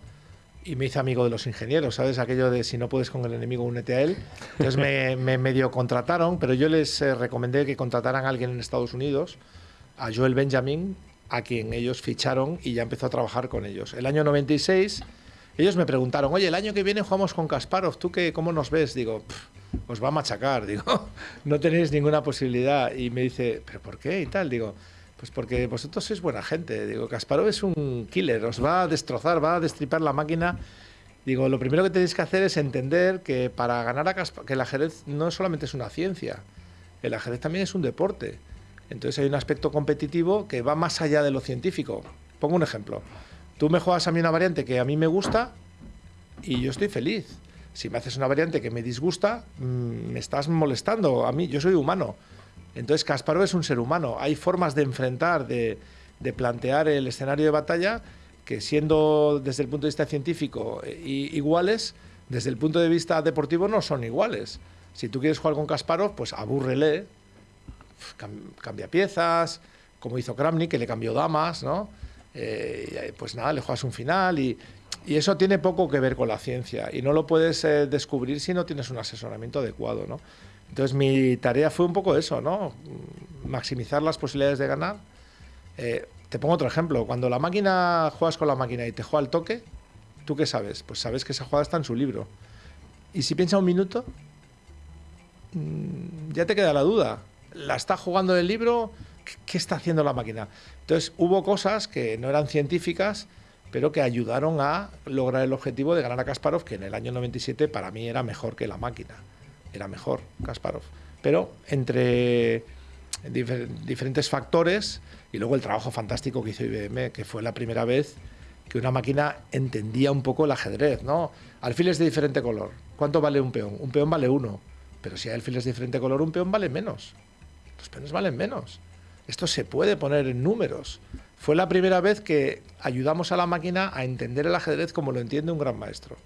S3: y me hice amigo de los ingenieros, ¿sabes? Aquello de si no puedes con el enemigo, únete a él. Entonces me, medio contrataron, pero yo les eh, recomendé que contrataran a alguien en Estados Unidos, a Joel Benjamin, a quien ellos ficharon y ya empezó a trabajar con ellos. El año 96, ellos me preguntaron, oye, el año que viene jugamos con Kasparov, ¿tú qué, cómo nos ves? Digo, os va a machacar, digo, no tenéis ninguna posibilidad. Y me dice, ¿pero por qué? Y tal, digo, pues porque vosotros sois buena gente. Digo, Kasparov es un killer, os va a destrozar, va a destripar la máquina. Digo, lo primero que tenéis que hacer es entender que para ganar a Kasparov, que el ajedrez no solamente es una ciencia, el ajedrez también es un deporte. Entonces hay un aspecto competitivo que va más allá de lo científico. Pongo un ejemplo. Tú me juegas a mí una variante que a mí me gusta y yo estoy feliz. Si me haces una variante que me disgusta, mm, me estás molestando a mí. Yo soy humano. Entonces Kasparov es un ser humano. Hay formas de enfrentar, de, plantear el escenario de batalla que siendo desde el punto de vista científico eh, iguales, desde el punto de vista deportivo no son iguales. Si tú quieres jugar con Kasparov, pues abúrrele, cambia piezas, como hizo Kramnik, que le cambió damas, ¿no? Eh, pues nada, le juegas un final y, eso tiene poco que ver con la ciencia y no lo puedes eh, descubrir si no tienes un asesoramiento adecuado, ¿no? Entonces mi tarea fue un poco eso, ¿no? Maximizar las posibilidades de ganar. Eh, te pongo otro ejemplo. Cuando la máquina juegas con la máquina y te juega al toque, ¿tú qué sabes? Pues sabes que esa jugada está en su libro. Y si piensa un minuto, mm, ya te queda la duda. ¿La está jugando en el libro? ¿Qué está haciendo la máquina? Entonces hubo cosas que no eran científicas, pero que ayudaron a lograr el objetivo de ganar a Kasparov, que en el año 97 para mí era mejor que la máquina era mejor Kasparov. Pero entre diferentes factores y luego el trabajo fantástico que hizo IBM, que fue la primera vez que una máquina entendía un poco el ajedrez, ¿no? Alfiles de diferente color. ¿Cuánto vale un peón? Un peón vale uno. Pero si hay alfiles de diferente color, un peón vale menos. Los peones valen menos. Esto se puede poner en números. Fue la primera vez que ayudamos a la máquina a entender el ajedrez como lo entiende un gran maestro.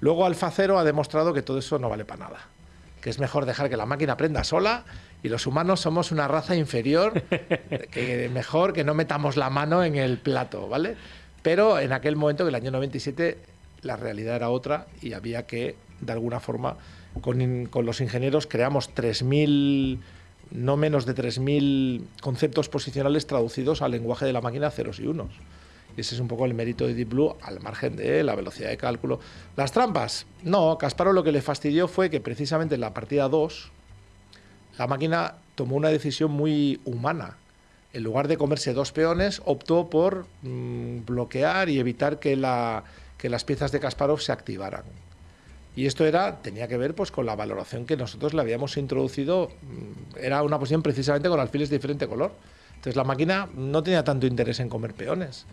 S3: Luego Alfa Cero ha demostrado que todo eso no vale para nada que es mejor dejar que la máquina aprenda sola y los humanos somos una raza inferior, que mejor que no metamos la mano en el plato, ¿vale? Pero en aquel momento, en el año 97, la realidad era otra y había que, de alguna forma, con, con los ingenieros creamos 3.000, no menos de 3.000 conceptos posicionales traducidos al lenguaje de la máquina ceros y unos. Y ese es un poco el mérito de Deep Blue al margen de la velocidad de cálculo. Las trampas. No, Kasparov lo que le fastidió fue que precisamente en la partida 2 la máquina tomó una decisión muy humana. En lugar de comerse dos peones, optó por mm, bloquear y evitar que, que las piezas de Kasparov se activaran. Y esto era, tenía que ver pues, con la valoración que nosotros le habíamos introducido. Mm, era una posición precisamente con alfiles de diferente color. Entonces la máquina no tenía tanto interés en comer peones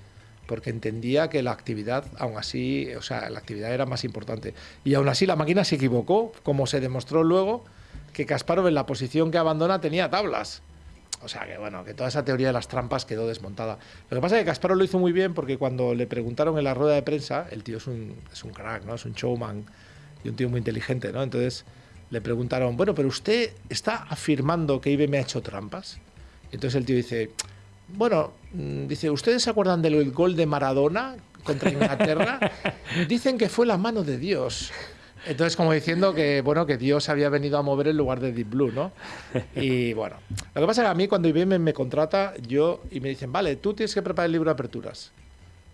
S3: porque entendía que la actividad, aún así, o sea, la actividad era más importante. Y aún así la máquina se equivocó, como se demostró luego que Kasparov en la posición que abandona tenía tablas. O sea que bueno, que toda esa teoría de las trampas quedó desmontada. Lo que pasa es que Kasparov lo hizo muy bien porque cuando le preguntaron en la rueda de prensa, el tío es un, es un crack, ¿no? Es un showman y un tío muy inteligente, ¿no? Entonces le preguntaron, bueno, pero usted está afirmando que IBM ha hecho trampas. Entonces el tío dice, bueno, mm, dice, ¿ustedes se acuerdan del gol de Maradona contra Inglaterra? Dicen que fue la mano de Dios. Entonces, como diciendo que, bueno, que Dios había venido a mover en lugar de Deep Blue, ¿no? Y bueno, lo que pasa es que a mí cuando IBM me contrata, yo, y me dicen, vale, tú tienes que preparar el libro de aperturas.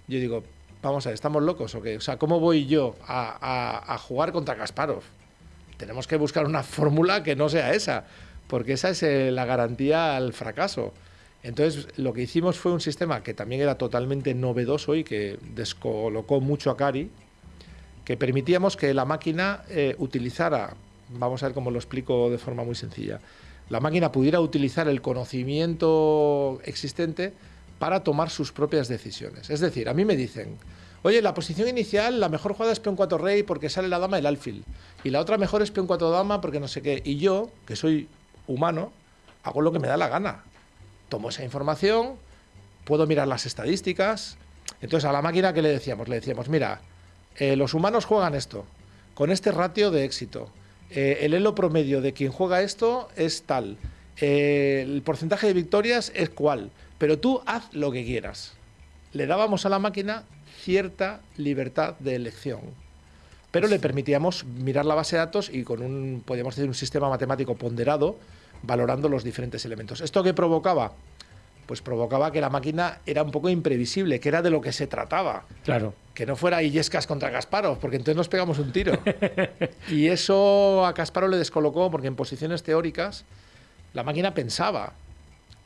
S3: Yo digo, vamos a ver, ¿estamos locos o qué? O sea, ¿cómo voy yo a, a jugar contra Kasparov? Tenemos que buscar una fórmula que no sea esa, porque esa es eh, la garantía al fracaso. Entonces, lo que hicimos fue un sistema que también era totalmente novedoso y que descolocó mucho a Cari, que permitíamos que la máquina eh, utilizara, vamos a ver cómo lo explico de forma muy sencilla, la máquina pudiera utilizar el conocimiento existente para tomar sus propias decisiones. Es decir, a mí me dicen, Oye, la posición inicial, la mejor jugada es peón 4 rey porque sale la dama del alfil. Y la otra mejor es peón 4 dama porque no sé qué. Y yo, que soy humano, hago lo que me da la gana. Tomo esa información, puedo mirar las estadísticas. Entonces a la máquina, ¿qué le decíamos? Le decíamos, mira, eh, los humanos juegan esto, con este ratio de éxito. Eh, el elo promedio de quien juega esto es tal. Eh, el porcentaje de victorias es cual. Pero tú haz lo que quieras. Le dábamos a la máquina cierta libertad de elección. Pero le permitíamos mirar la base de datos y con un, podríamos decir, un sistema matemático ponderado, valorando los diferentes elementos. ¿Esto qué provocaba? Pues provocaba que la máquina era un poco imprevisible, que era de lo que se trataba.
S1: Claro.
S3: Que no fuera Illescas contra Kasparov, porque entonces nos pegamos un tiro. y eso a Kasparov le descolocó, porque en posiciones teóricas la máquina pensaba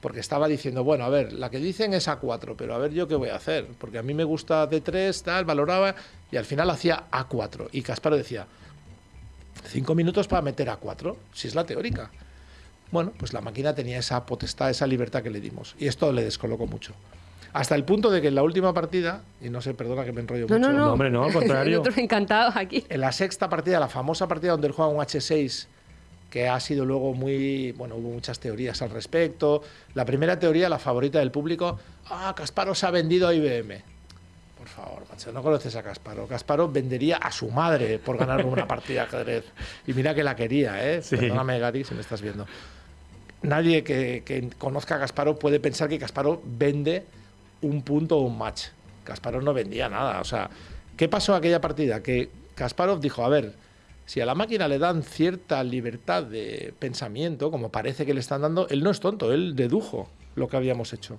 S3: porque estaba diciendo, bueno, a ver, la que dicen es A4, pero a ver yo qué voy a hacer, porque a mí me gusta D3, tal, valoraba, y al final hacía A4. Y Casparo decía, cinco minutos para meter A4, si es la teórica. Bueno, pues la máquina tenía esa potestad, esa libertad que le dimos, y esto le descolocó mucho. Hasta el punto de que en la última partida, y no sé, perdona que me enrollo
S2: no,
S3: mucho.
S2: No, no,
S1: no, hombre, no, al contrario.
S2: Nosotros encantados aquí.
S3: En la sexta partida, la famosa partida donde él juega un H6 que ha sido luego muy, bueno, hubo muchas teorías al respecto. La primera teoría, la favorita del público, ah, Kasparov se ha vendido a IBM. Por favor, macho, no conoces a Kasparov. Kasparov vendería a su madre por ganar una partida de ajedrez. Y mira que la quería, ¿eh?
S1: Sí.
S3: Perdóname, Gary, si me estás viendo. Nadie que, que conozca a Kasparov puede pensar que Kasparov vende un punto o un match. Kasparov no vendía nada. O sea, ¿qué pasó aquella partida? Que Kasparov dijo, a ver, si a la máquina le dan cierta libertad de pensamiento, como parece que le están dando, él no es tonto, él dedujo lo que habíamos hecho.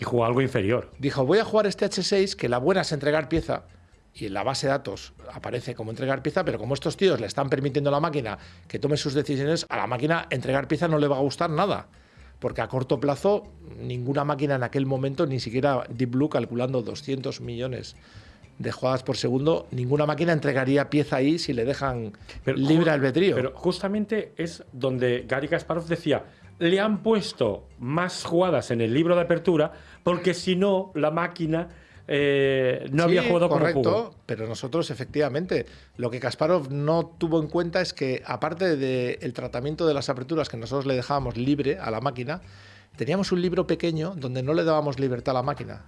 S1: Y jugó algo inferior.
S3: Dijo, voy a jugar este H6, que la buena es entregar pieza, y en la base de datos aparece como entregar pieza, pero como estos tíos le están permitiendo a la máquina que tome sus decisiones, a la máquina entregar pieza no le va a gustar nada. Porque a corto plazo, ninguna máquina en aquel momento, ni siquiera Deep Blue calculando 200 millones de jugadas por segundo, ninguna máquina entregaría pieza ahí si le dejan
S1: Pero
S3: libre albedrío.
S1: Pero justamente es donde Gary Kasparov decía, le han puesto más jugadas en el libro de apertura porque si no, la máquina eh, no había jugado como
S3: correcto,
S1: jugó.
S3: pero nosotros efectivamente lo que Kasparov no tuvo en cuenta es que aparte del tratamiento de las aperturas que nosotros le dejábamos libre a la máquina, teníamos un libro pequeño donde no le dábamos libertad a la máquina.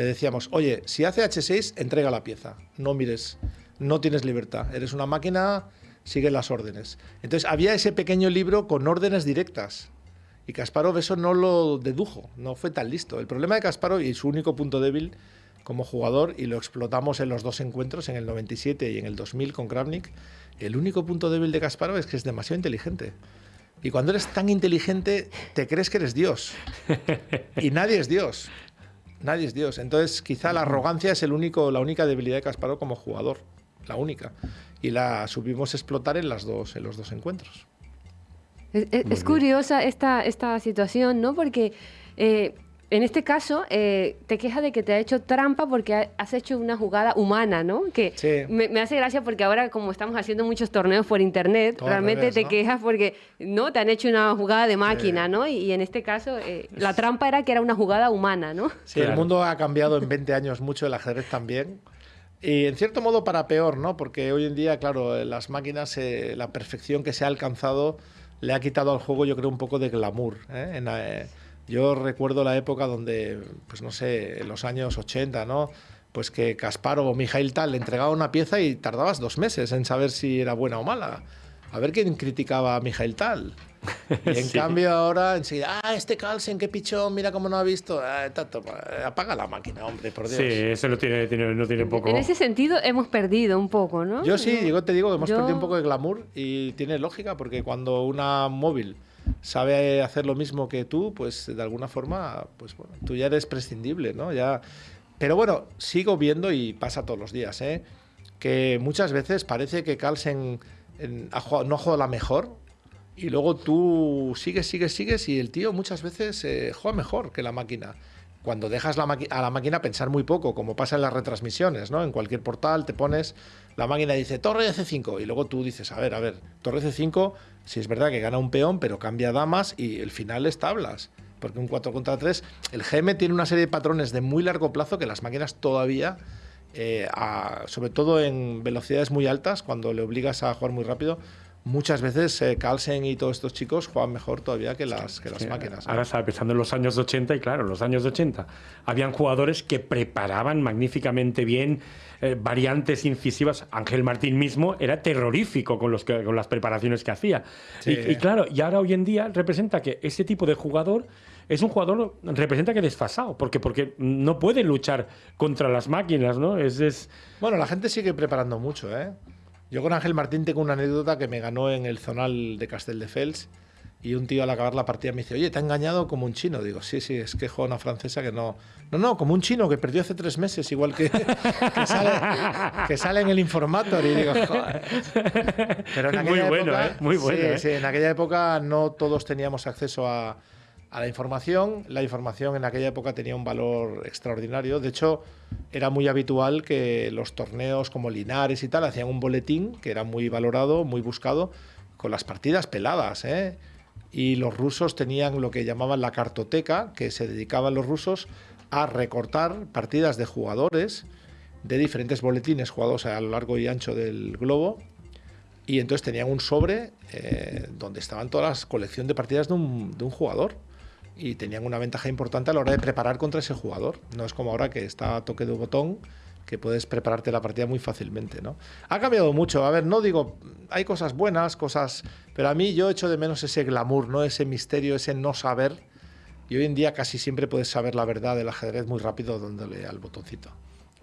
S3: Le decíamos, oye, si hace H6, entrega la pieza, no mires, no tienes libertad, eres una máquina, sigue las órdenes. Entonces había ese pequeño libro con órdenes directas. Y Kasparov eso no lo dedujo, no fue tan listo. El problema de Kasparov y su único punto débil como jugador, y lo explotamos en los dos encuentros, en el 97 y en el 2000 con Kravnik, el único punto débil de Kasparov es que es demasiado inteligente. Y cuando eres tan inteligente, te crees que eres Dios. Y nadie es Dios. Nadie es Dios. Entonces, quizá la arrogancia es el único, la única debilidad de Kasparov como jugador. La única. Y la supimos explotar en, las dos, en los dos encuentros.
S2: Es, curiosa esta, esta situación, ¿no? Porque eh, en este caso eh, te quejas de que te ha hecho trampa porque ha- has hecho una jugada humana, ¿no? Que
S3: Sí.
S2: me, me hace gracia porque ahora como estamos haciendo muchos torneos por internet,
S3: Todo al
S2: realmente
S3: revés,
S2: te
S3: ¿no?
S2: quejas porque no te han hecho una jugada de máquina, ¿no? Y, y en este caso eh, la trampa era que era una jugada humana, ¿no?
S3: Sí, el
S1: Claro.
S3: mundo ha cambiado en 20 años mucho, el ajedrez también. Y en cierto modo para peor, ¿no? Porque hoy en día, claro, las máquinas, eh, la perfección que se ha alcanzado le ha quitado al juego, yo creo, un poco de glamour. ¿eh? En, eh, yo recuerdo la época donde, pues no sé, en los años 80, ¿no? Pues que Kasparov o Mijail Tal le entregaba una pieza y tardabas dos meses en saber si era buena o mala. A ver quién criticaba a Mijail Tal. Y en
S1: Sí.
S3: cambio ahora enseguida, ah, este Carlsen, qué pichón, mira cómo no ha visto. Ah, tato, apaga la máquina, hombre, por Dios.
S1: Sí, eso no tiene, tiene- no tiene poco.
S2: En ese sentido hemos perdido un poco, ¿no?
S3: Yo sí, yo te digo que hemos
S2: Yo-
S3: perdido un poco de glamour y tiene lógica porque cuando una móvil sabe hacer lo mismo que tú, pues de alguna forma, pues bueno, tú ya eres prescindible, ¿no? Ya... Pero bueno, sigo viendo y pasa todos los días, ¿eh? Que muchas veces parece que Carlsen no ha jugado la mejor y luego tú sigues, sigues, sigues y el tío muchas veces eh, juega mejor que la máquina. Cuando dejas a la máquina pensar muy poco, como pasa en las retransmisiones, ¿no? En cualquier portal te pones, la máquina dice torre de C5 y luego tú dices, a ver, a ver, torre C5, si es verdad que gana un peón, pero cambia damas y el final es tablas. Porque un 4 contra 3, el GM tiene una serie de patrones de muy largo plazo que las máquinas todavía eh, sobre todo en velocidades muy altas, cuando le obligas a jugar muy rápido, muchas veces eh, Carlsen y todos estos chicos juegan mejor todavía que las, que las máquinas.
S1: Ahora estaba pensando en los años 80 y claro, en los años 80 habían jugadores que preparaban magníficamente bien eh, variantes incisivas. Ángel Martín mismo era terrorífico con, los con las preparaciones que hacía. Y, claro, y ahora hoy en día representa que ese tipo de jugador es un jugador, representa que desfasado, porque, porque no puede luchar contra las máquinas, ¿no? Es, es...
S3: Bueno, la gente sigue preparando mucho, ¿eh? Yo con Ángel Martín tengo una anécdota que me ganó en el zonal de Castelldefels y un tío al acabar la partida me dice, oye, te ha engañado como un chino. Digo, sí, sí, es que juega una francesa que no... No, no, como un chino que perdió hace tres meses, igual que, que, sale, en el Informator. Y digo, joder.
S1: Pero en aquella muy bueno, época, ¿eh? Muy bueno, ¿eh?
S3: sí, en aquella época no todos teníamos acceso a, a la información. La información en aquella época tenía un valor extraordinario. De hecho, era muy habitual que los torneos como Linares y tal hacían un boletín que era muy valorado, muy buscado, con las partidas peladas. ¿eh? Y los rusos tenían lo que llamaban la cartoteca, que se dedicaban los rusos a recortar partidas de jugadores de diferentes boletines jugados a lo largo y ancho del globo. Y entonces tenían un sobre eh, donde estaban todas las colección de partidas de un jugador y tenían una ventaja importante a la hora de preparar contra ese jugador. No es como ahora que está a toque de botón, que puedes prepararte la partida muy fácilmente, ¿no? Ha cambiado mucho. A ver, no digo, hay cosas buenas, cosas... Pero a mí yo echo de menos ese glamour, ¿no? Ese misterio, ese no saber. Y hoy en día casi siempre puedes saber la verdad del ajedrez muy rápido dándole al botoncito.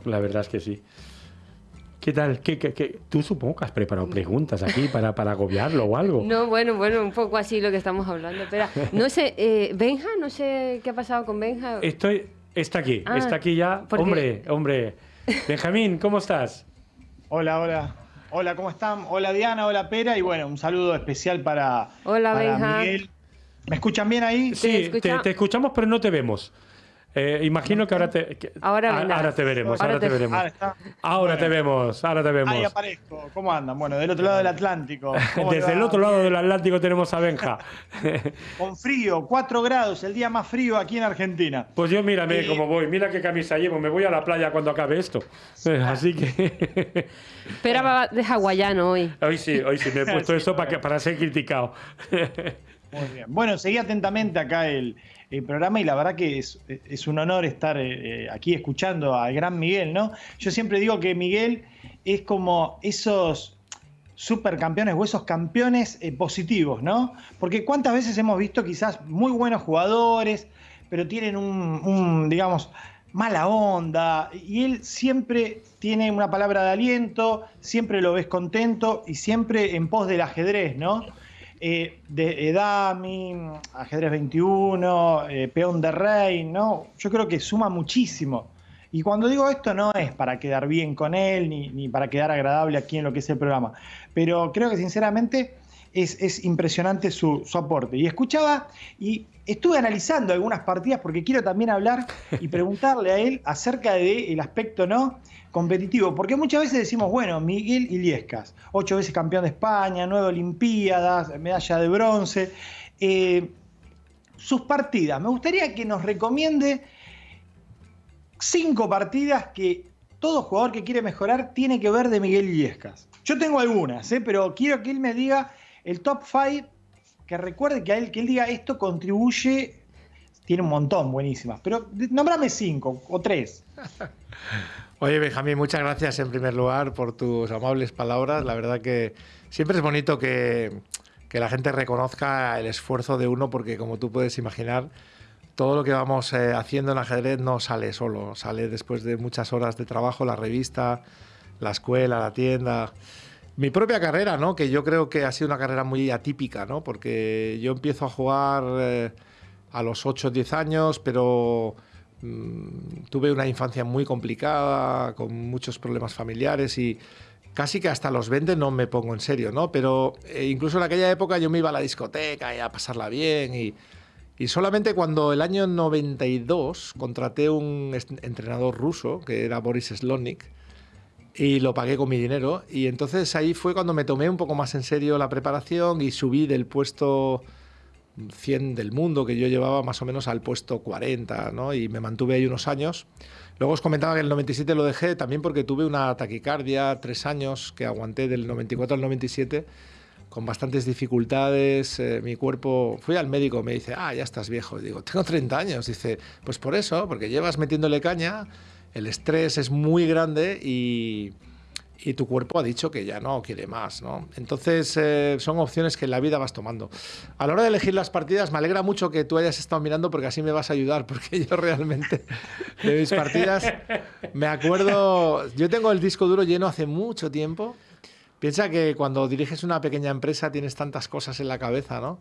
S1: La verdad es que sí. ¿Qué tal? ¿Qué, qué, Tú supongo que has preparado preguntas aquí para, para agobiarlo o algo.
S2: No, bueno, bueno, un poco así lo que estamos hablando. Espera, no sé, eh, Benja, no sé qué ha pasado con Benja.
S1: Estoy, está aquí, ah, está aquí ya. Hombre, hombre. Benjamín, ¿cómo estás?
S4: Hola, hola. Hola, ¿cómo están? Hola Diana, hola Pera y bueno, un saludo especial para,
S2: hola, Benja.
S4: Miguel. ¿Me escuchan bien ahí?
S1: Sí, te, escuchamos pero no te vemos. Eh, imagino que ahora te,
S2: ahora,
S1: ahora, te veremos, ahora, te, veremos. Ahora, te vemos, ahora te vemos.
S4: Ahí aparezco. ¿Cómo andan? Bueno, del otro lado del Atlántico.
S1: Desde el otro lado del Atlántico tenemos a Benja.
S4: Con frío, 4 grados, el día más frío aquí en Argentina.
S1: Pues yo mírame eh, cómo voy, mira qué camisa llevo, me voy a la playa cuando acabe esto. Así que...
S2: Espera de hawaiano hoy.
S1: Hoy sí, hoy sí, me he puesto esto para, para ser criticado.
S4: Muy bien. Bueno, seguí atentamente acá el, el programa y la verdad que es, un honor estar eh, eh, aquí escuchando al gran Miguel, ¿no? Yo siempre digo que Miguel es como esos supercampeones o esos campeones eh, positivos, ¿no? Porque cuántas veces hemos visto quizás muy buenos jugadores, pero tienen un, un, digamos, mala onda, y él siempre tiene una palabra de aliento, siempre lo ves contento y siempre en pos del ajedrez, ¿no? Eh, de Edami, ajedrez 21, eh, peón de rey, ¿no? Yo creo que suma muchísimo. Y cuando digo esto no es para quedar bien con él ni, para quedar agradable aquí en lo que es el programa, pero creo que sinceramente es, impresionante su, su, aporte. Y escuchaba y estuve analizando algunas partidas porque quiero también hablar y preguntarle a él acerca del aspecto no competitivo, porque muchas veces decimos, bueno, Miguel Iliescas, ocho veces campeón de España, nueve Olimpiadas, medalla de bronce, eh, sus partidas. Me gustaría que nos recomiende cinco partidas que todo jugador que quiere mejorar tiene que ver de Miguel Iliescas. Yo tengo algunas, ¿eh? pero quiero que él me diga el top five, que recuerde que a él, que él diga esto contribuye, tiene un montón buenísimas, pero nómbrame cinco o tres.
S3: Oye, Benjamín, muchas gracias en primer lugar por tus amables palabras. La verdad que siempre es bonito que, la gente reconozca el esfuerzo de uno, porque como tú puedes imaginar, todo lo que vamos eh, haciendo en ajedrez no sale solo, sale después de muchas horas de trabajo, la revista, la escuela, la tienda. Mi propia carrera, ¿no? Que yo creo que ha sido una carrera muy atípica, ¿no? Porque yo empiezo a jugar eh, a los 8 o 10 años, pero Mm, tuve una infancia muy complicada, con muchos problemas familiares y casi que hasta los 20 no me pongo en serio, ¿no? Pero eh, incluso en aquella época yo me iba a la discoteca y a pasarla bien y, y solamente cuando el año 92 contraté un entrenador ruso, que era Boris Slonik, y lo pagué con mi dinero. Y entonces ahí fue cuando me tomé un poco más en serio la preparación y subí del puesto 100 del mundo que yo llevaba más o menos al puesto 40, ¿no? Y me mantuve ahí unos años. Luego os comentaba que el 97 lo dejé también porque tuve una taquicardia, tres años que aguanté del 94 al 97 con bastantes dificultades, eh, mi cuerpo, fui al médico, me dice, ah, ya estás viejo, digo, tengo 30 años, dice, pues por eso, porque llevas metiéndole caña, el estrés es muy grande y, y tu cuerpo ha dicho que ya no quiere más, ¿no? Entonces eh, son opciones que en la vida vas tomando. A la hora de elegir las partidas, me alegra mucho que tú hayas estado mirando porque así me vas a ayudar, porque yo realmente de mis partidas me acuerdo, yo tengo el disco duro lleno hace mucho tiempo. Piensa que cuando diriges una pequeña empresa tienes tantas cosas en la cabeza, ¿no?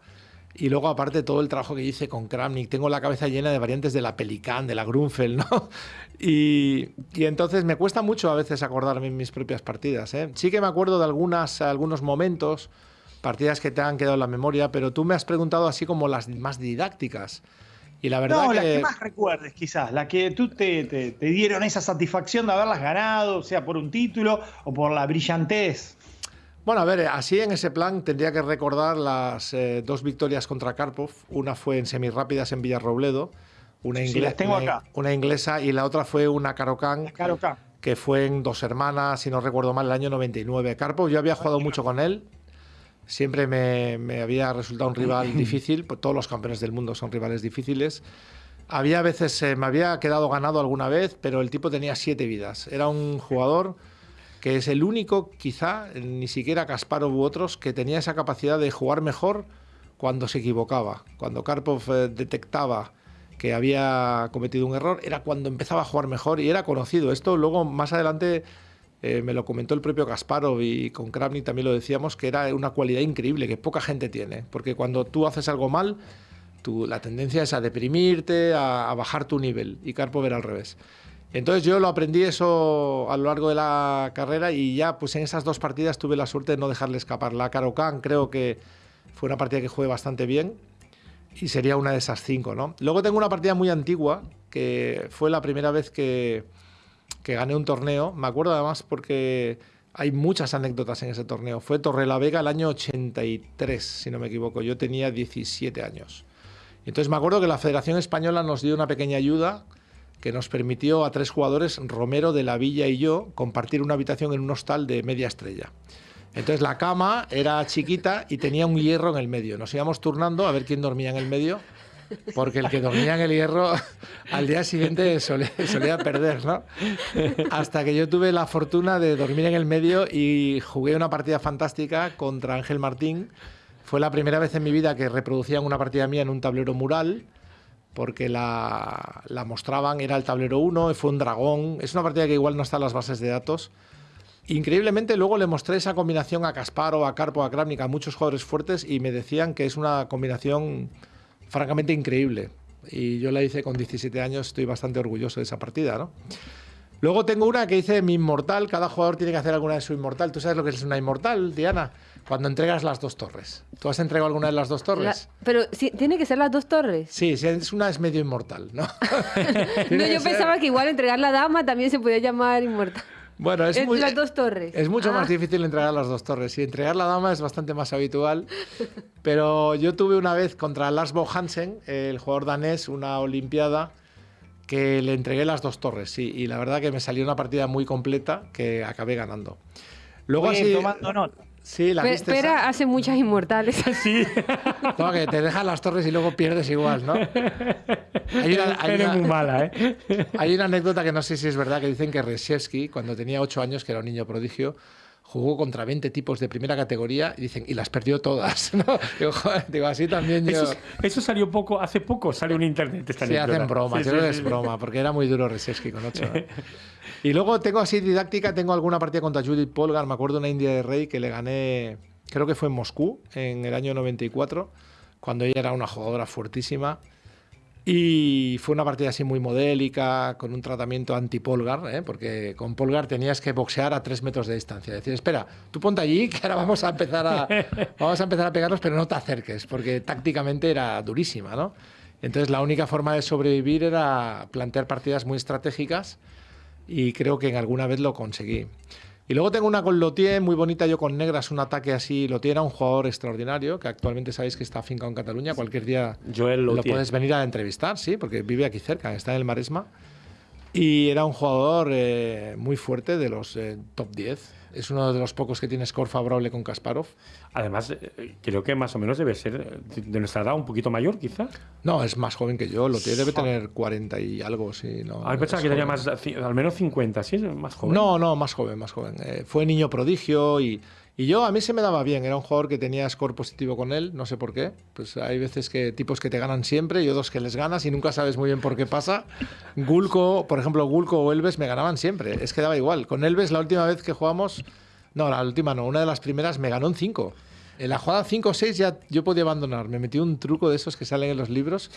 S3: Y luego, aparte, todo el trabajo que hice con Kramnik, tengo la cabeza llena de variantes de la Pelican, de la Grunfeld, ¿no? Y, entonces me cuesta mucho a veces acordarme en mis propias partidas. ¿eh? Sí que me acuerdo de algunas, algunos momentos, partidas que te han quedado en la memoria, pero tú me has preguntado así como las más didácticas. Y la verdad
S4: no,
S3: que...
S4: las que más recuerdes, quizás, las que tú te, te, dieron esa satisfacción de haberlas ganado, sea por un título o por la brillantez.
S3: Bueno, a ver, así en ese plan tendría que recordar las eh, dos victorias contra Karpov. Una fue en semirápidas en Villarrobledo, una, una, inglesa, y la otra fue una Karokan, que fue en Dos Hermanas, si no recuerdo mal, el año 99. Karpov, yo había jugado mucho con él, siempre me, había resultado un rival difícil, pues todos los campeones del mundo son rivales difíciles. Había veces, eh, me había quedado ganado alguna vez, pero el tipo tenía siete vidas. Era un jugador que es el único, quizá, ni siquiera Kasparov u otros, que tenía esa capacidad de jugar mejor cuando se equivocaba. Cuando Karpov eh, detectaba que había cometido un error, era cuando empezaba a jugar mejor y era conocido. Esto luego, más adelante, eh, me lo comentó el propio Kasparov y con Kravnik también lo decíamos, que era una cualidad increíble que poca gente tiene. Porque cuando tú haces algo mal, la tendencia es a deprimirte, a, a bajar tu nivel. Y Karpov era al revés. Entonces yo lo aprendí eso a lo largo de la carrera y ya pues en esas dos partidas tuve la suerte de no dejarle escapar. La Karokan creo que fue una partida que jugué bastante bien y sería una de esas cinco, ¿no? Luego tengo una partida muy antigua que fue la primera vez que, que gané un torneo. Me acuerdo además porque hay muchas anécdotas en ese torneo. Fue Torrelavega el año 83, si no me equivoco. Yo tenía 17 años. Entonces me acuerdo que la Federación Española nos dio una pequeña ayuda que nos permitió a tres jugadores, Romero, de la Villa y yo, compartir una habitación en un hostal de media estrella. Entonces la cama era chiquita y tenía un hierro en el medio. Nos íbamos turnando a ver quién dormía en el medio, porque el que dormía en el hierro al día siguiente solía, perder, ¿no? Hasta que yo tuve la fortuna de dormir en el medio y jugué una partida fantástica contra Ángel Martín. Fue la primera vez en mi vida que reproducían una partida mía en un tablero mural porque la, mostraban, era el tablero 1, fue un dragón, es una partida que igual no está en las bases de datos. Increíblemente luego le mostré esa combinación a Casparo, a Carpo, a Kramnik, a muchos jugadores fuertes y me decían que es una combinación francamente increíble. Y yo la hice con 17 años, estoy bastante orgulloso de esa partida, ¿no? Luego tengo una que dice mi inmortal, cada jugador tiene que hacer alguna de su inmortal. ¿Tú sabes lo que es una inmortal, Diana? Cuando entregas las dos torres. ¿Tú has entregado alguna de las dos torres?
S2: pero sí, tiene que ser las dos torres.
S3: Sí, si es una es medio inmortal, ¿no?
S2: no, yo pensaba que igual entregar la dama también se podía llamar inmortal.
S3: Bueno, es,
S2: las dos torres.
S3: Es mucho más ah. difícil entregar las dos torres. Sí, entregar la dama es bastante más habitual. Pero yo tuve una vez contra Lars Bo Hansen, el jugador danés, una olimpiada que le entregué las dos torres, sí, y la verdad que me salió una partida muy completa que acabé ganando.
S4: Luego así, tomando nota.
S3: Sí, la
S2: Espera, hace muchas inmortales.
S3: Sí. No, que te dejan las torres y luego pierdes igual, ¿no?
S1: Hay una, hay una, muy mala, ¿eh?
S3: Hay una anécdota que no sé si es verdad, que dicen que Reshevsky, cuando tenía 8 años, que era un niño prodigio, jugó contra 20 tipos de primera categoría y dicen, y las perdió todas. ¿no? Digo, joder, digo, así también yo...
S1: Eso, salió poco, hace poco salió en internet esta
S3: Sí, hacen broma, yo creo que es broma, porque era muy duro Reshevsky con 8. ¿eh? Y luego tengo así didáctica, tengo alguna partida contra Judith Polgar, me acuerdo una India de Rey que le gané, creo que fue en Moscú, en el año 94, cuando ella era una jugadora fuertísima. Y fue una partida así muy modélica, con un tratamiento anti-Polgar, ¿eh? porque con Polgar tenías que boxear a tres metros de distancia. Decir, espera, tú ponte allí, que ahora vamos a empezar a, vamos a, empezar a pegarnos, pero no te acerques, porque tácticamente era durísima, ¿no? Entonces la única forma de sobrevivir era plantear partidas muy estratégicas y creo que en alguna vez lo conseguí. Y luego tengo una con Lotier muy bonita, yo con negras, un ataque así. Lotier era un jugador extraordinario, que actualmente sabéis que está afincado en Cataluña. Cualquier día
S1: Joel
S3: lo puedes venir a entrevistar, sí, porque vive aquí cerca, está en el Maresma. Y era un jugador eh, muy fuerte de los eh, top 10. Es uno de los pocos que tiene score favorable con Kasparov.
S1: Además, eh, creo que más o menos debe ser de nuestra edad, un poquito mayor, quizás.
S3: No, es más joven que yo. Lotier debe tener 40 y algo, sí. No,
S1: Ah, pensaba que tenía más, al menos 50, ¿sí? Más joven.
S3: No, no, más joven, más joven. Eh, fue niño prodigio y, y yo a mí se me daba bien. Era un jugador que tenía score positivo con él, no sé por qué. Pues hay veces que tipos que te ganan siempre y otros que les ganas y nunca sabes muy bien por qué pasa. Gulco, por ejemplo, Gulco o Elves me ganaban siempre. Es que daba igual. Con Elves la última vez que jugamos, no, la última no, una de las primeras me ganó en 5. En la jugada 5 o 6 ya yo podía abandonar. Me metí un truco de esos que salen en los libros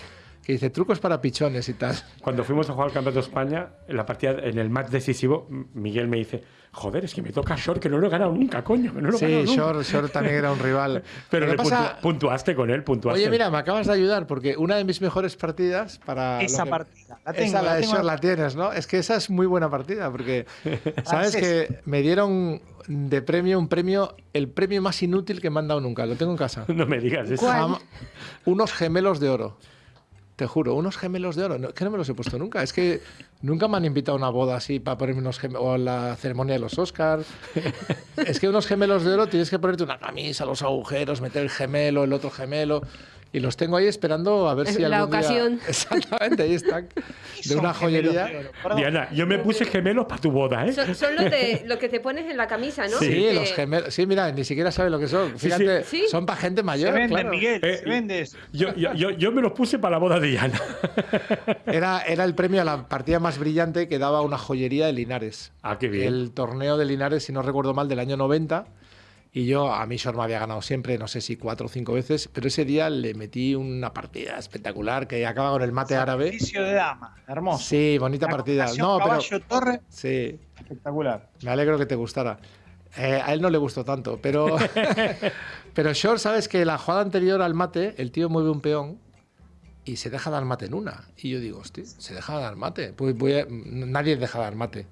S3: que dice trucos para pichones y tal.
S1: Cuando fuimos a jugar al Campeonato de España, en la partida, en el match decisivo, Miguel me dice, joder, es que me toca Short, que no lo he ganado nunca, coño, que no lo he
S3: Sí,
S1: ganado nunca".
S3: Short, Short también era un rival.
S1: Pero le
S3: pasa-
S1: puntuaste con él, puntuaste.
S3: Oye, mira, me acabas de ayudar porque una de mis mejores partidas para.
S4: Esa
S3: que-
S4: partida, la tengo,
S3: esa, la
S4: la
S3: de
S4: tengo.
S3: Short la tienes, ¿no? Es que esa es muy buena partida porque. ¿Sabes que me dieron de premio un premio, el premio más inútil que me han dado nunca? Lo tengo en casa.
S1: No me digas eso.
S3: Unos gemelos de oro. Te juro, unos gemelos de oro. Que no me los he puesto nunca. Es que nunca me han invitado a una boda así para ponerme unos gemelos. O a la ceremonia de los Oscars. es que unos gemelos de oro tienes que ponerte una camisa, los agujeros, meter el gemelo, el otro gemelo. Y los tengo ahí esperando a ver
S2: Es
S3: si
S2: la
S3: algún día-
S2: ocasión.
S3: Exactamente, ahí están. De
S4: Son
S3: una joyería.
S1: Diana, yo me puse gemelos para tu boda, ¿eh?
S2: Son, son los, de, los que te pones en la camisa, ¿no?
S3: Sí,
S2: Que-
S3: los gemelos. Sí, mira, ni siquiera sabe lo que son. Fíjate,
S2: Sí.
S3: son para gente
S4: Se
S3: mayor.
S4: vende,
S3: claro.
S4: Miguel,
S1: Eh,
S4: se vende eso.
S1: Yo, yo, yo, yo me los puse para la boda de Diana.
S3: Era, era el premio a la partida más brillante que daba una joyería de Linares.
S1: Ah, qué bien.
S3: El torneo de Linares, si no recuerdo mal, del año 90. Y yo, a mí Short me había ganado siempre, no sé si cuatro o cinco veces, pero ese día le metí una partida espectacular que acaba con el mate árabe.
S4: De dama, hermoso.
S3: Sí, bonita
S4: La
S3: partida. No, pero
S4: caballo torre,
S3: sí,
S4: espectacular.
S3: me alegro que te gustara. Eh, a él no le gustó tanto, pero, pero Short, sabes que la jugada anterior al mate, el tío mueve un peón y se deja dar mate en una. Y yo digo, hostia, se deja dar mate. Pues voy a- nadie deja dar mate.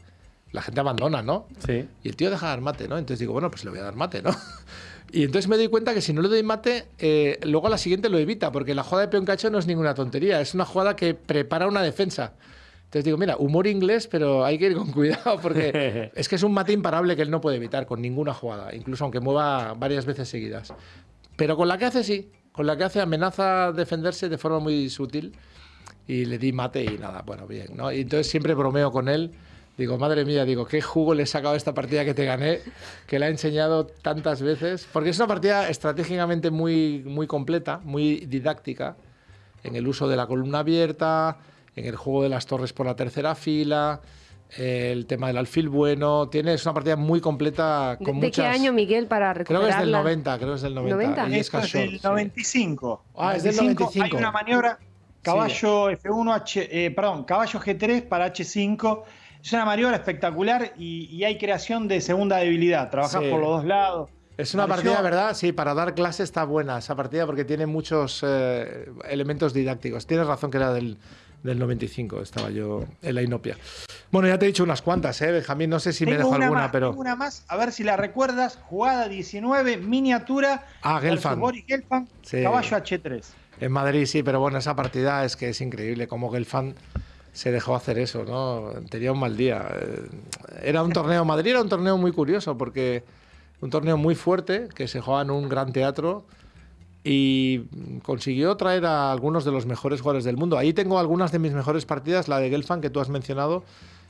S3: La gente abandona, ¿no?
S1: Sí.
S3: Y el tío deja dar mate, ¿no? Entonces digo, bueno, pues le voy a dar mate, ¿no? Y entonces me doy cuenta que si no le doy mate, eh, luego a la siguiente lo evita, porque la jugada de peón cacho no es ninguna tontería, es una jugada que prepara una defensa. Entonces digo, mira, humor inglés, pero hay que ir con cuidado, porque es que es un mate imparable que él no puede evitar con ninguna jugada, incluso aunque mueva varias veces seguidas. Pero con la que hace sí, con la que hace amenaza defenderse de forma muy sutil y le di mate y nada, bueno, bien, ¿no? Y entonces siempre bromeo con él. Digo, madre mía, digo, qué jugo le he sacado a esta partida que te gané, que la he enseñado tantas veces. Porque es una partida estratégicamente muy, muy completa, muy didáctica, en el uso de la columna abierta, en el juego de las torres por la tercera fila, el tema del alfil bueno. Tiene, es una partida muy completa
S2: ¿De,
S3: con
S2: de
S3: muchas...
S2: qué año, Miguel, para
S3: Creo que
S2: recuperarla?
S3: es del 90, creo que es del 90.
S2: 90.
S3: y es
S4: Esto es
S3: casual,
S4: del
S3: sí.
S4: 95.
S3: Ah, es del
S4: 95.
S3: 95.
S4: Hay una maniobra, caballo F1, H, eh, perdón, caballo G3 para H5. Es una maniobra espectacular y, y hay creación de segunda debilidad. Trabajas
S3: Sí.
S4: por los dos lados.
S3: Es una
S4: Pareció-
S3: partida, ¿verdad? Sí, para dar clase está buena esa partida porque tiene muchos eh, elementos didácticos. Tienes razón que era del, del 95, estaba yo en la inopia. Bueno, ya te he dicho unas cuantas, ¿eh, Benjamín? No sé si me dejo
S4: una
S3: alguna,
S4: más,
S3: pero...
S4: tengo una más, a ver si la recuerdas. Jugada 19, miniatura.
S3: Ah, Gelfand.
S4: Boris Gelfand,
S3: Sí.
S4: caballo H3.
S3: En Madrid sí, pero bueno, esa partida es que es increíble cómo Gelfand se dejó hacer eso, ¿no? Tenía un mal día. Era un torneo, Madrid era un torneo muy curioso porque un torneo muy fuerte que se jugaba en un gran teatro y consiguió traer a algunos de los mejores jugadores del mundo. Ahí tengo algunas de mis mejores partidas, la de Gelfand que tú has mencionado,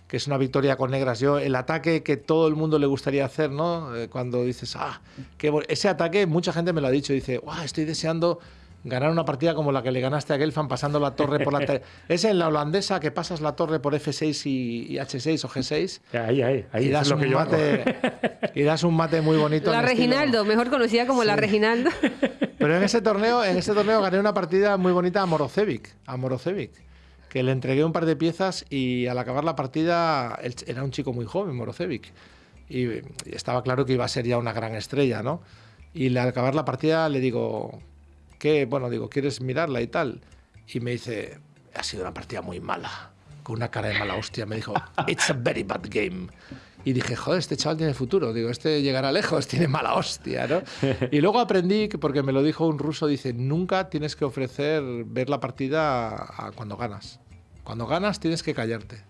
S3: que es una victoria con negras. Yo, el ataque que todo el mundo le gustaría hacer, ¿no? Eh, cuando dices, ah, qué bo-". ese ataque, mucha gente me lo ha dicho, dice, "Guau, estoy deseando ganar una partida como la que le ganaste a Gelfand pasando la torre por la... te-". es en la holandesa que pasas la torre por F6 y, y H6 o G6
S1: Ahí, ahí, ahí.
S3: y das,
S1: es lo
S3: un
S1: que yo hago.
S3: mate, y das un mate muy bonito.
S2: La
S3: estilo-
S2: Reginaldo, mejor conocida como la Reginaldo.
S3: pero en ese torneo, en ese torneo gané una partida muy bonita a Morocevic, a Morocevic, que le entregué un par de piezas y al acabar la partida él era un chico muy joven, Morocevic, y, y estaba claro que iba a ser ya una gran estrella, ¿no? Y al acabar la partida le digo, ¿qué? Bueno, digo, ¿quieres mirarla y tal? Y me dice, ha sido una partida muy mala. con una cara de mala hostia, me dijo, It's a very bad game. Y dije, joder, este chaval tiene futuro. Digo, este llegará lejos, tiene mala hostia, ¿no? Y luego aprendí, que porque me lo dijo un ruso, dice, nunca tienes que ofrecer ver la partida a, cuando ganas. Cuando ganas tienes que callarte.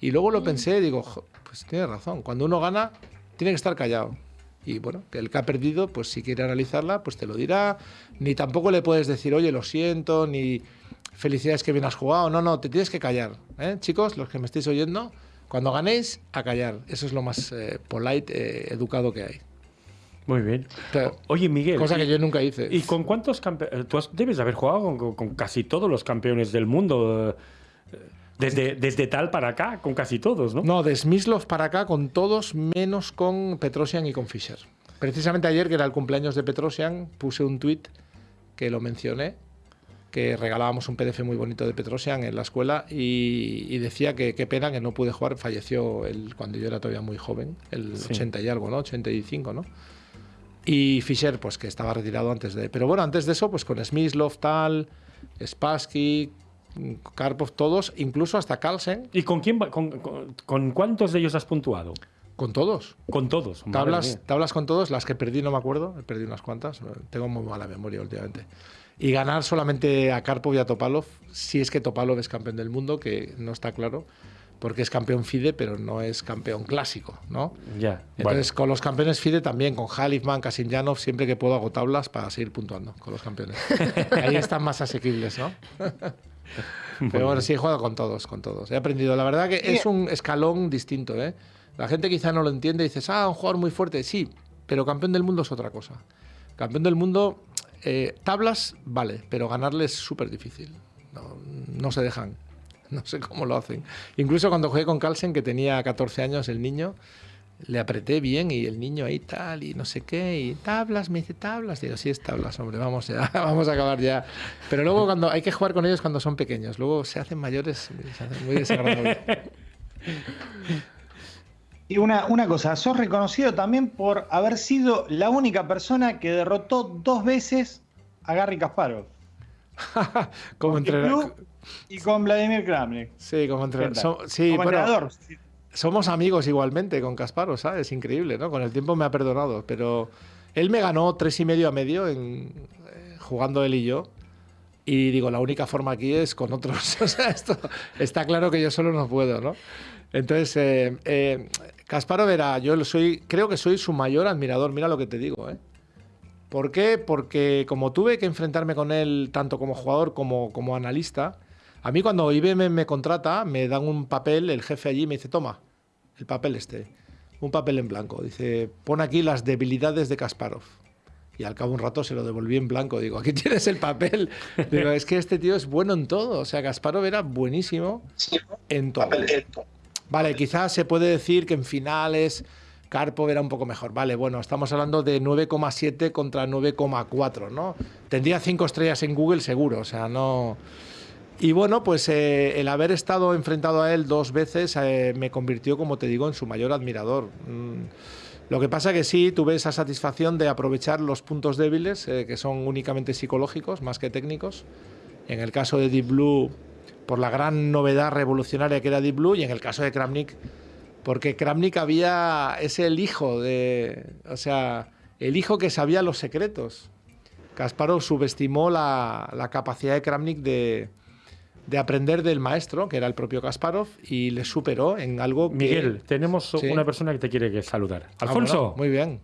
S3: Y luego lo pensé digo, pues tiene razón. Cuando uno gana, tiene que estar callado. Y bueno, que el que ha perdido, pues si quiere analizarla, pues te lo dirá. Ni tampoco le puedes decir, oye, lo siento, ni felicidades que bien has jugado. No, no, te tienes que callar. ¿eh? Chicos, los que me estáis oyendo, cuando ganéis, a callar. Eso es lo más eh, polite, eh, educado que hay.
S1: Muy bien. Oye, Miguel.
S3: Cosa que yo nunca hice.
S1: ¿Y con cuántos campeones? Tú debes haber jugado con, casi todos los campeones del mundo. Desde, desde tal para acá, con casi todos, ¿no?
S3: No, de Smyslov para acá, con todos, menos con Petrosian y con Fischer. Precisamente ayer, que era el cumpleaños de Petrosian, puse un tweet que lo mencioné que regalábamos un PDF muy bonito de Petrosian en la escuela y, decía que qué pena que no pude jugar, falleció el, cuando yo era todavía muy joven, el 80 y algo, ¿no? 85, ¿no? Y Fischer, pues que estaba retirado antes de... Pero bueno, antes de eso, pues con Smyslov, tal, Spassky, Karpov, todos, incluso hasta Carlsen.
S1: ¿Y con quién con, con, cuántos de ellos has puntuado?
S3: Con todos.
S1: Con todos.
S3: Tablas, tablas con todos, las que perdí no me acuerdo, perdí unas cuantas, tengo muy mala memoria últimamente y ganar solamente a Karpov y a Topalov, si es que Topalov es campeón del mundo, que no está claro, porque es campeón FIDE, pero no es campeón clásico, ¿no?
S1: Ya.
S3: Entonces, con los campeones FIDE también, con Halifman, Kasinjanov, siempre que puedo hago tablas para seguir puntuando con los campeones. Ahí están más asequibles, ¿no? pero bueno, sí he jugado con todos, con todos. He aprendido. La verdad que es un escalón distinto, ¿eh? La gente quizá no lo entiende y dices, ah, un jugador muy fuerte. Sí, pero campeón del mundo es otra cosa. Campeón del mundo eh, tablas, vale, pero ganarles es súper difícil. No, se dejan. No sé cómo lo hacen. Incluso cuando jugué con Carlsen, que tenía 14 años, el niño, le apreté bien y el niño ahí tal y no sé qué y tablas, me dice tablas. Digo, sí es tablas, hombre, vamos ya, vamos a acabar ya. Pero luego cuando hay que jugar con ellos cuando son pequeños, luego se hacen mayores, se hacen muy desagradables.
S4: Y una, una cosa, sos reconocido también por haber sido la única persona que derrotó dos veces a Gary Kasparov.
S3: como entrenador.
S4: Y con Vladimir Kramnik.
S3: Sí, como entrenador. sí, entrenador. Somos amigos igualmente con Kasparov, ¿sabes? Es increíble, ¿no? Con el tiempo me ha perdonado, pero él me ganó tres y medio a medio en, eh, jugando él y yo. Y digo, la única forma aquí es con otros. o sea, esto está claro que yo solo no puedo, ¿no? Entonces, eh, eh, Kasparov era, yo soy, creo que soy su mayor admirador, mira lo que te digo, ¿eh? ¿Por qué? Porque como tuve que enfrentarme con él tanto como jugador como como analista, a mí cuando IBM me contrata, me dan un papel, el jefe allí me dice, toma, el papel este, un papel en blanco. Dice, pon aquí las debilidades de Kasparov. Y al cabo de un rato se lo devolví en blanco. Digo, aquí tienes el papel. Digo, es que este tío es bueno en todo. O sea, Kasparov era buenísimo en todo. Vale, quizás se puede decir que en finales Karpov era un poco mejor. Vale, bueno, estamos hablando de 9,7 contra 9,4, ¿no? Tendría cinco estrellas en Google seguro, o sea, no... Y bueno, pues eh, el haber estado enfrentado a él dos veces eh, me convirtió, como te digo, en su mayor admirador. Mm, lo que pasa que sí, tuve esa satisfacción de aprovechar los puntos débiles, eh, que son únicamente psicológicos, más que técnicos. En el caso de Deep Blue por la gran novedad revolucionaria que era Deep Blue y en el caso de Kramnik, porque Kramnik había, es el hijo de, o sea, el hijo que sabía los secretos. Kasparov subestimó la, capacidad de Kramnik de, aprender del maestro, que era el propio Kasparov, y le superó en algo que...
S1: Miguel, tenemos una persona que te quiere saludar. Ah, Alfonso.
S3: muy bien.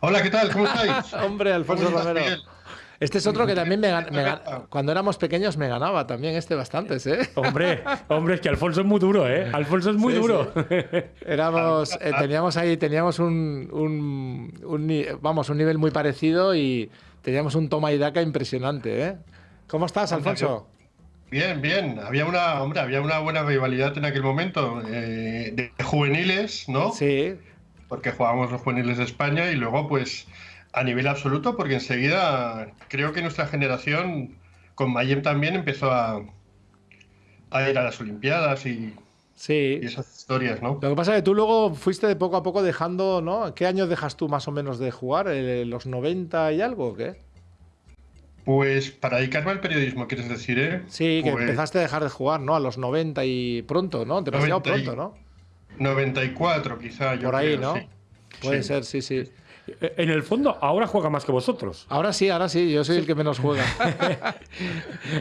S5: Hola, ¿qué tal? ¿Cómo estáis?
S3: Hombre, Alfonso Romero. Este es otro que también me, cuando éramos pequeños me ganaba también este bastantes, ¿eh?
S1: Hombre, hombre, es que Alfonso es muy duro, ¿eh? Alfonso es muy duro.
S3: Éramos, eh, teníamos ahí, teníamos un, vamos, un nivel muy parecido y teníamos un toma y daca impresionante, ¿eh? ¿Cómo estás, Alfonso?
S5: Bien, bien. Había una, hombre, había una buena rivalidad en aquel momento eh, de juveniles, ¿no?
S3: Sí.
S5: Porque jugábamos los juveniles de España y luego, pues, a nivel absoluto, porque enseguida creo que nuestra generación, con Mayem también, empezó a, a ir a las Olimpiadas y,
S3: sí.
S5: esas historias, ¿no?
S3: Lo que pasa es que tú luego fuiste de poco a poco dejando, ¿no? ¿Qué años dejas tú más o menos de jugar? ¿Los 90 y algo o qué?
S5: Pues para dedicarme al periodismo, quieres decir, ¿eh?
S3: Sí, que
S5: Pues
S3: empezaste a dejar de jugar, ¿no? A los 90 y pronto, ¿no? Demasiado
S5: 90 y-
S3: pronto, ¿no?
S5: 94 quizá, yo
S3: Por ahí,
S5: creo,
S3: ¿no?
S5: sí.
S3: Puede
S5: Sí.
S3: ser, sí, sí.
S1: Eh, En el fondo, ahora juega más que vosotros.
S3: Ahora sí, ahora sí, yo soy el que menos juega.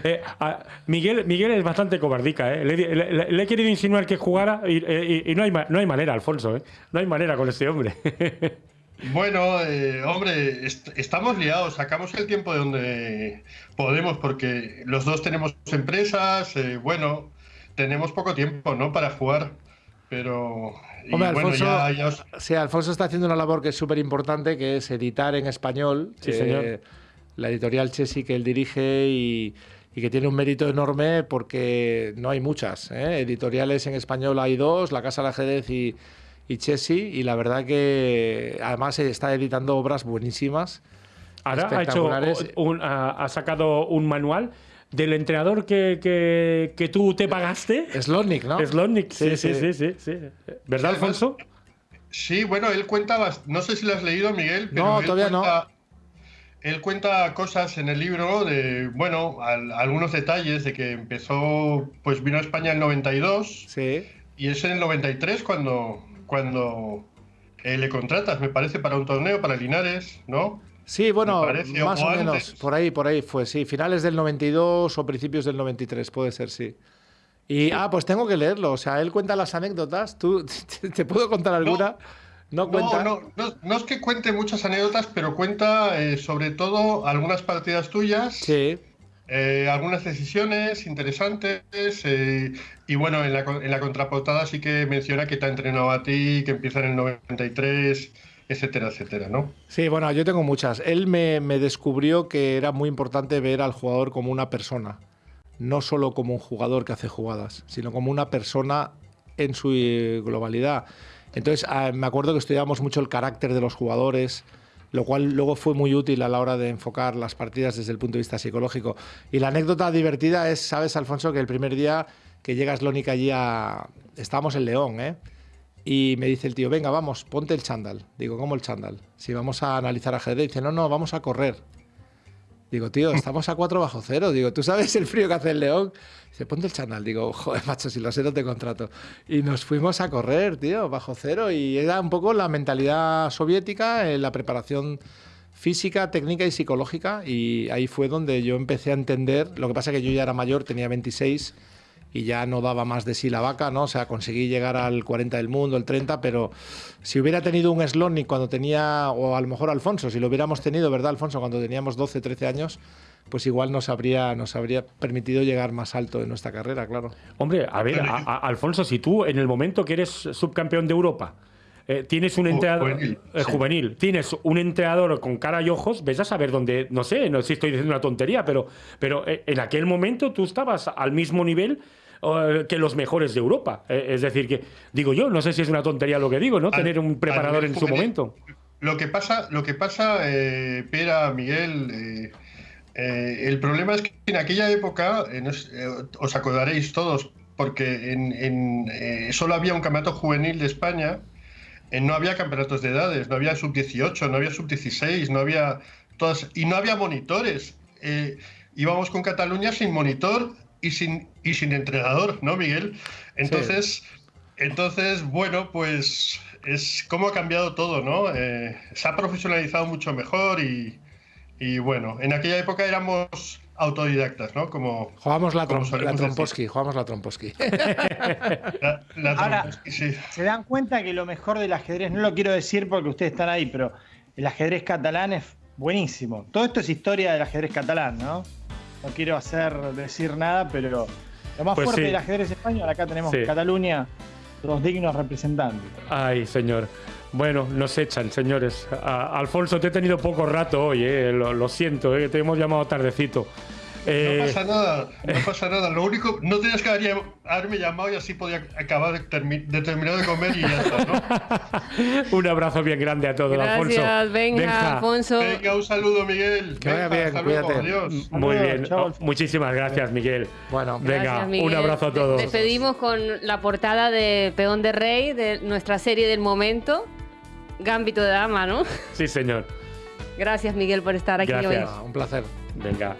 S1: Eh, a- Miguel, Miguel es bastante cobardica. ¿eh? Le, le- he querido insinuar que jugara y, eh, y- y no, hay, ma- no hay manera, Alfonso. ¿eh? No hay manera con este hombre.
S5: Bueno, eh, hombre, est- estamos liados, sacamos el tiempo de donde podemos porque los dos tenemos empresas, eh, bueno, tenemos poco tiempo, ¿no? Para jugar, pero... y
S3: Hombre,
S5: bueno,
S3: Alfonso,
S5: ya- ya os-
S3: sí, Alfonso está haciendo una labor que es súper importante, que es editar en español.
S1: Sí, señor.
S3: eh, La editorial Chesi que él dirige y, y que tiene un mérito enorme porque no hay muchas. ¿eh? Editoriales en español hay dos, La Casa del Ajedrez y, y Chesi, y la verdad que además está editando obras buenísimas.
S1: Ahora ha, hecho un- ha, ha sacado un manual del entrenador que, que- que tú te pagaste.
S3: Slotnik, ¿no?
S1: Slotnik, sí sí
S3: Sí,
S1: sí.
S3: sí.
S1: sí. ¿Verdad, Alfonso?
S5: Sí, bueno, él cuenta, no sé si lo has leído, Miguel, pero
S3: No,
S5: él
S3: todavía no.
S5: cuenta, Él cuenta cosas en el libro de, bueno, al- algunos detalles de que empezó, pues vino a España en el 92
S3: Sí.
S5: y es en el 93 cuando, cuando eh, le contratas, me parece, para un torneo, para Linares, ¿no?
S3: Sí, bueno,
S5: parece,
S3: más
S5: o
S3: o menos,
S5: antes.
S3: por ahí, por ahí fue, sí, finales del 92 o principios del 93, puede ser, sí. Y, ah, pues tengo que leerlo, o sea, él cuenta las anécdotas, ¿tú te puedo contar alguna? No, cuenta.
S5: No, no, no, no es que cuente muchas anécdotas, pero cuenta eh, sobre todo algunas partidas tuyas.
S3: Sí,
S5: Eh, algunas decisiones interesantes eh, y bueno, en la, en la contraportada sí que menciona que te ha entrenado a ti, que empieza en el 93, etcétera, etcétera, ¿no?
S3: sí, bueno, yo tengo muchas. Él me, me descubrió que era muy importante ver al jugador como una persona, no solo como un jugador que hace jugadas, sino como una persona en su eh, globalidad. Entonces, ah, me acuerdo que estudiábamos mucho el carácter de los jugadores, lo cual luego fue muy útil a la hora de enfocar las partidas desde el punto de vista psicológico. Y la anécdota divertida es, sabes, Alfonso, que el primer día que llega Slónica allí a... Estábamos en León, ¿eh? Y me dice el tío, venga, vamos, ponte el chándal. Digo, ¿cómo el chándal? Si vamos a analizar ajedrez. Dice, no, no, vamos a correr. Digo, tío, estamos a 4 bajo cero. Digo, ¿tú sabes el frío que hace en León? Dice, ponte el chándal. Digo, joder, macho, si lo sé, no te contrato. Y nos fuimos a correr, tío, bajo cero. Y era un poco la mentalidad soviética, eh, la preparación física, técnica y psicológica. Y ahí fue donde yo empecé a entender. Lo que pasa es que yo ya era mayor, tenía 26 y ya no daba más de sí la vaca, ¿no? O sea, conseguí llegar al 40 del mundo, el 30, pero si hubiera tenido un Slotnik cuando tenía, o a lo mejor Alfonso, si lo hubiéramos tenido, ¿verdad, Alfonso? Cuando teníamos 12, 13 años, pues igual nos habría, nos habría permitido llegar más alto en nuestra carrera, claro.
S1: Hombre, a ver, a- a- Alfonso, si tú en el momento que eres subcampeón de Europa eh, tienes un entrenador
S5: juvenil,
S1: eh,
S5: sí.
S1: juvenil, tienes un entrenador con cara y ojos, ves a saber dónde, no sé, no sé si estoy diciendo una tontería, pero, pero eh, en aquel momento tú estabas al mismo nivel que los mejores de Europa. Eh, es decir, que digo yo, no sé si es una tontería lo que digo, ¿no?
S5: Al-
S1: Tener un preparador en su momento.
S5: Lo que pasa, lo que pasa eh, Pera, Miguel, eh, el problema es que en aquella época, es- os acordaréis todos, porque en, en, solo había un campeonato juvenil de España, no había campeonatos de edades, no había sub-18, no había sub-16, no había todas, y no había monitores. Eh, íbamos con Cataluña sin monitor y sin, y sin entrenador, ¿no, Miguel? Entonces, entonces bueno, pues es cómo ha cambiado todo, ¿no? Eh, se ha profesionalizado mucho mejor y, y bueno, en aquella época éramos autodidactas, ¿no? Como
S3: Jugamos la,
S5: Como
S3: trom-
S5: solemos
S3: la tromposki, jugamos la tromposki.
S5: la, la
S4: Ahora-
S5: sí.
S4: Se dan cuenta que lo mejor del ajedrez, no lo quiero decir porque ustedes están ahí, pero el ajedrez catalán es buenísimo. Todo esto es historia del ajedrez catalán, ¿no? No quiero hacer decir nada, pero lo más
S1: Pues
S4: fuerte
S1: sí.
S4: del ajedrez español, acá tenemos
S1: Sí.
S4: Cataluña, los dignos representantes.
S1: Ay, señor. Bueno, nos echan, señores. A- Alfonso, te he tenido poco rato hoy, eh, lo, lo siento, eh, te hemos llamado tardecito. Eh,
S5: No pasa nada, no pasa nada. Lo único, no tenías que haber- haberme llamado y así podía acabar de, termi- de terminar de comer y ya está, ¿no?
S1: Un abrazo bien grande a todos, Alfonso.
S2: Gracias, venga,
S1: Benja,
S2: Alfonso.
S5: Venga, un saludo, Miguel.
S3: Que vaya
S5: Venga,
S3: bien,
S5: hasta luego,
S3: cuídate.
S5: adiós.
S1: Muy bien.
S4: chao,
S1: Oh,
S4: Alfonso.
S1: muchísimas gracias, Miguel.
S3: bueno,
S1: Venga,
S2: Gracias, Miguel.
S1: un abrazo a todos.
S2: Despedimos con la portada de Peón de Rey, de nuestra serie del momento. Gambito de Dama, ¿no?
S1: Sí, señor.
S2: Gracias, Miguel, por estar aquí
S1: Gracias.
S2: hoy.
S3: un placer.
S1: Venga.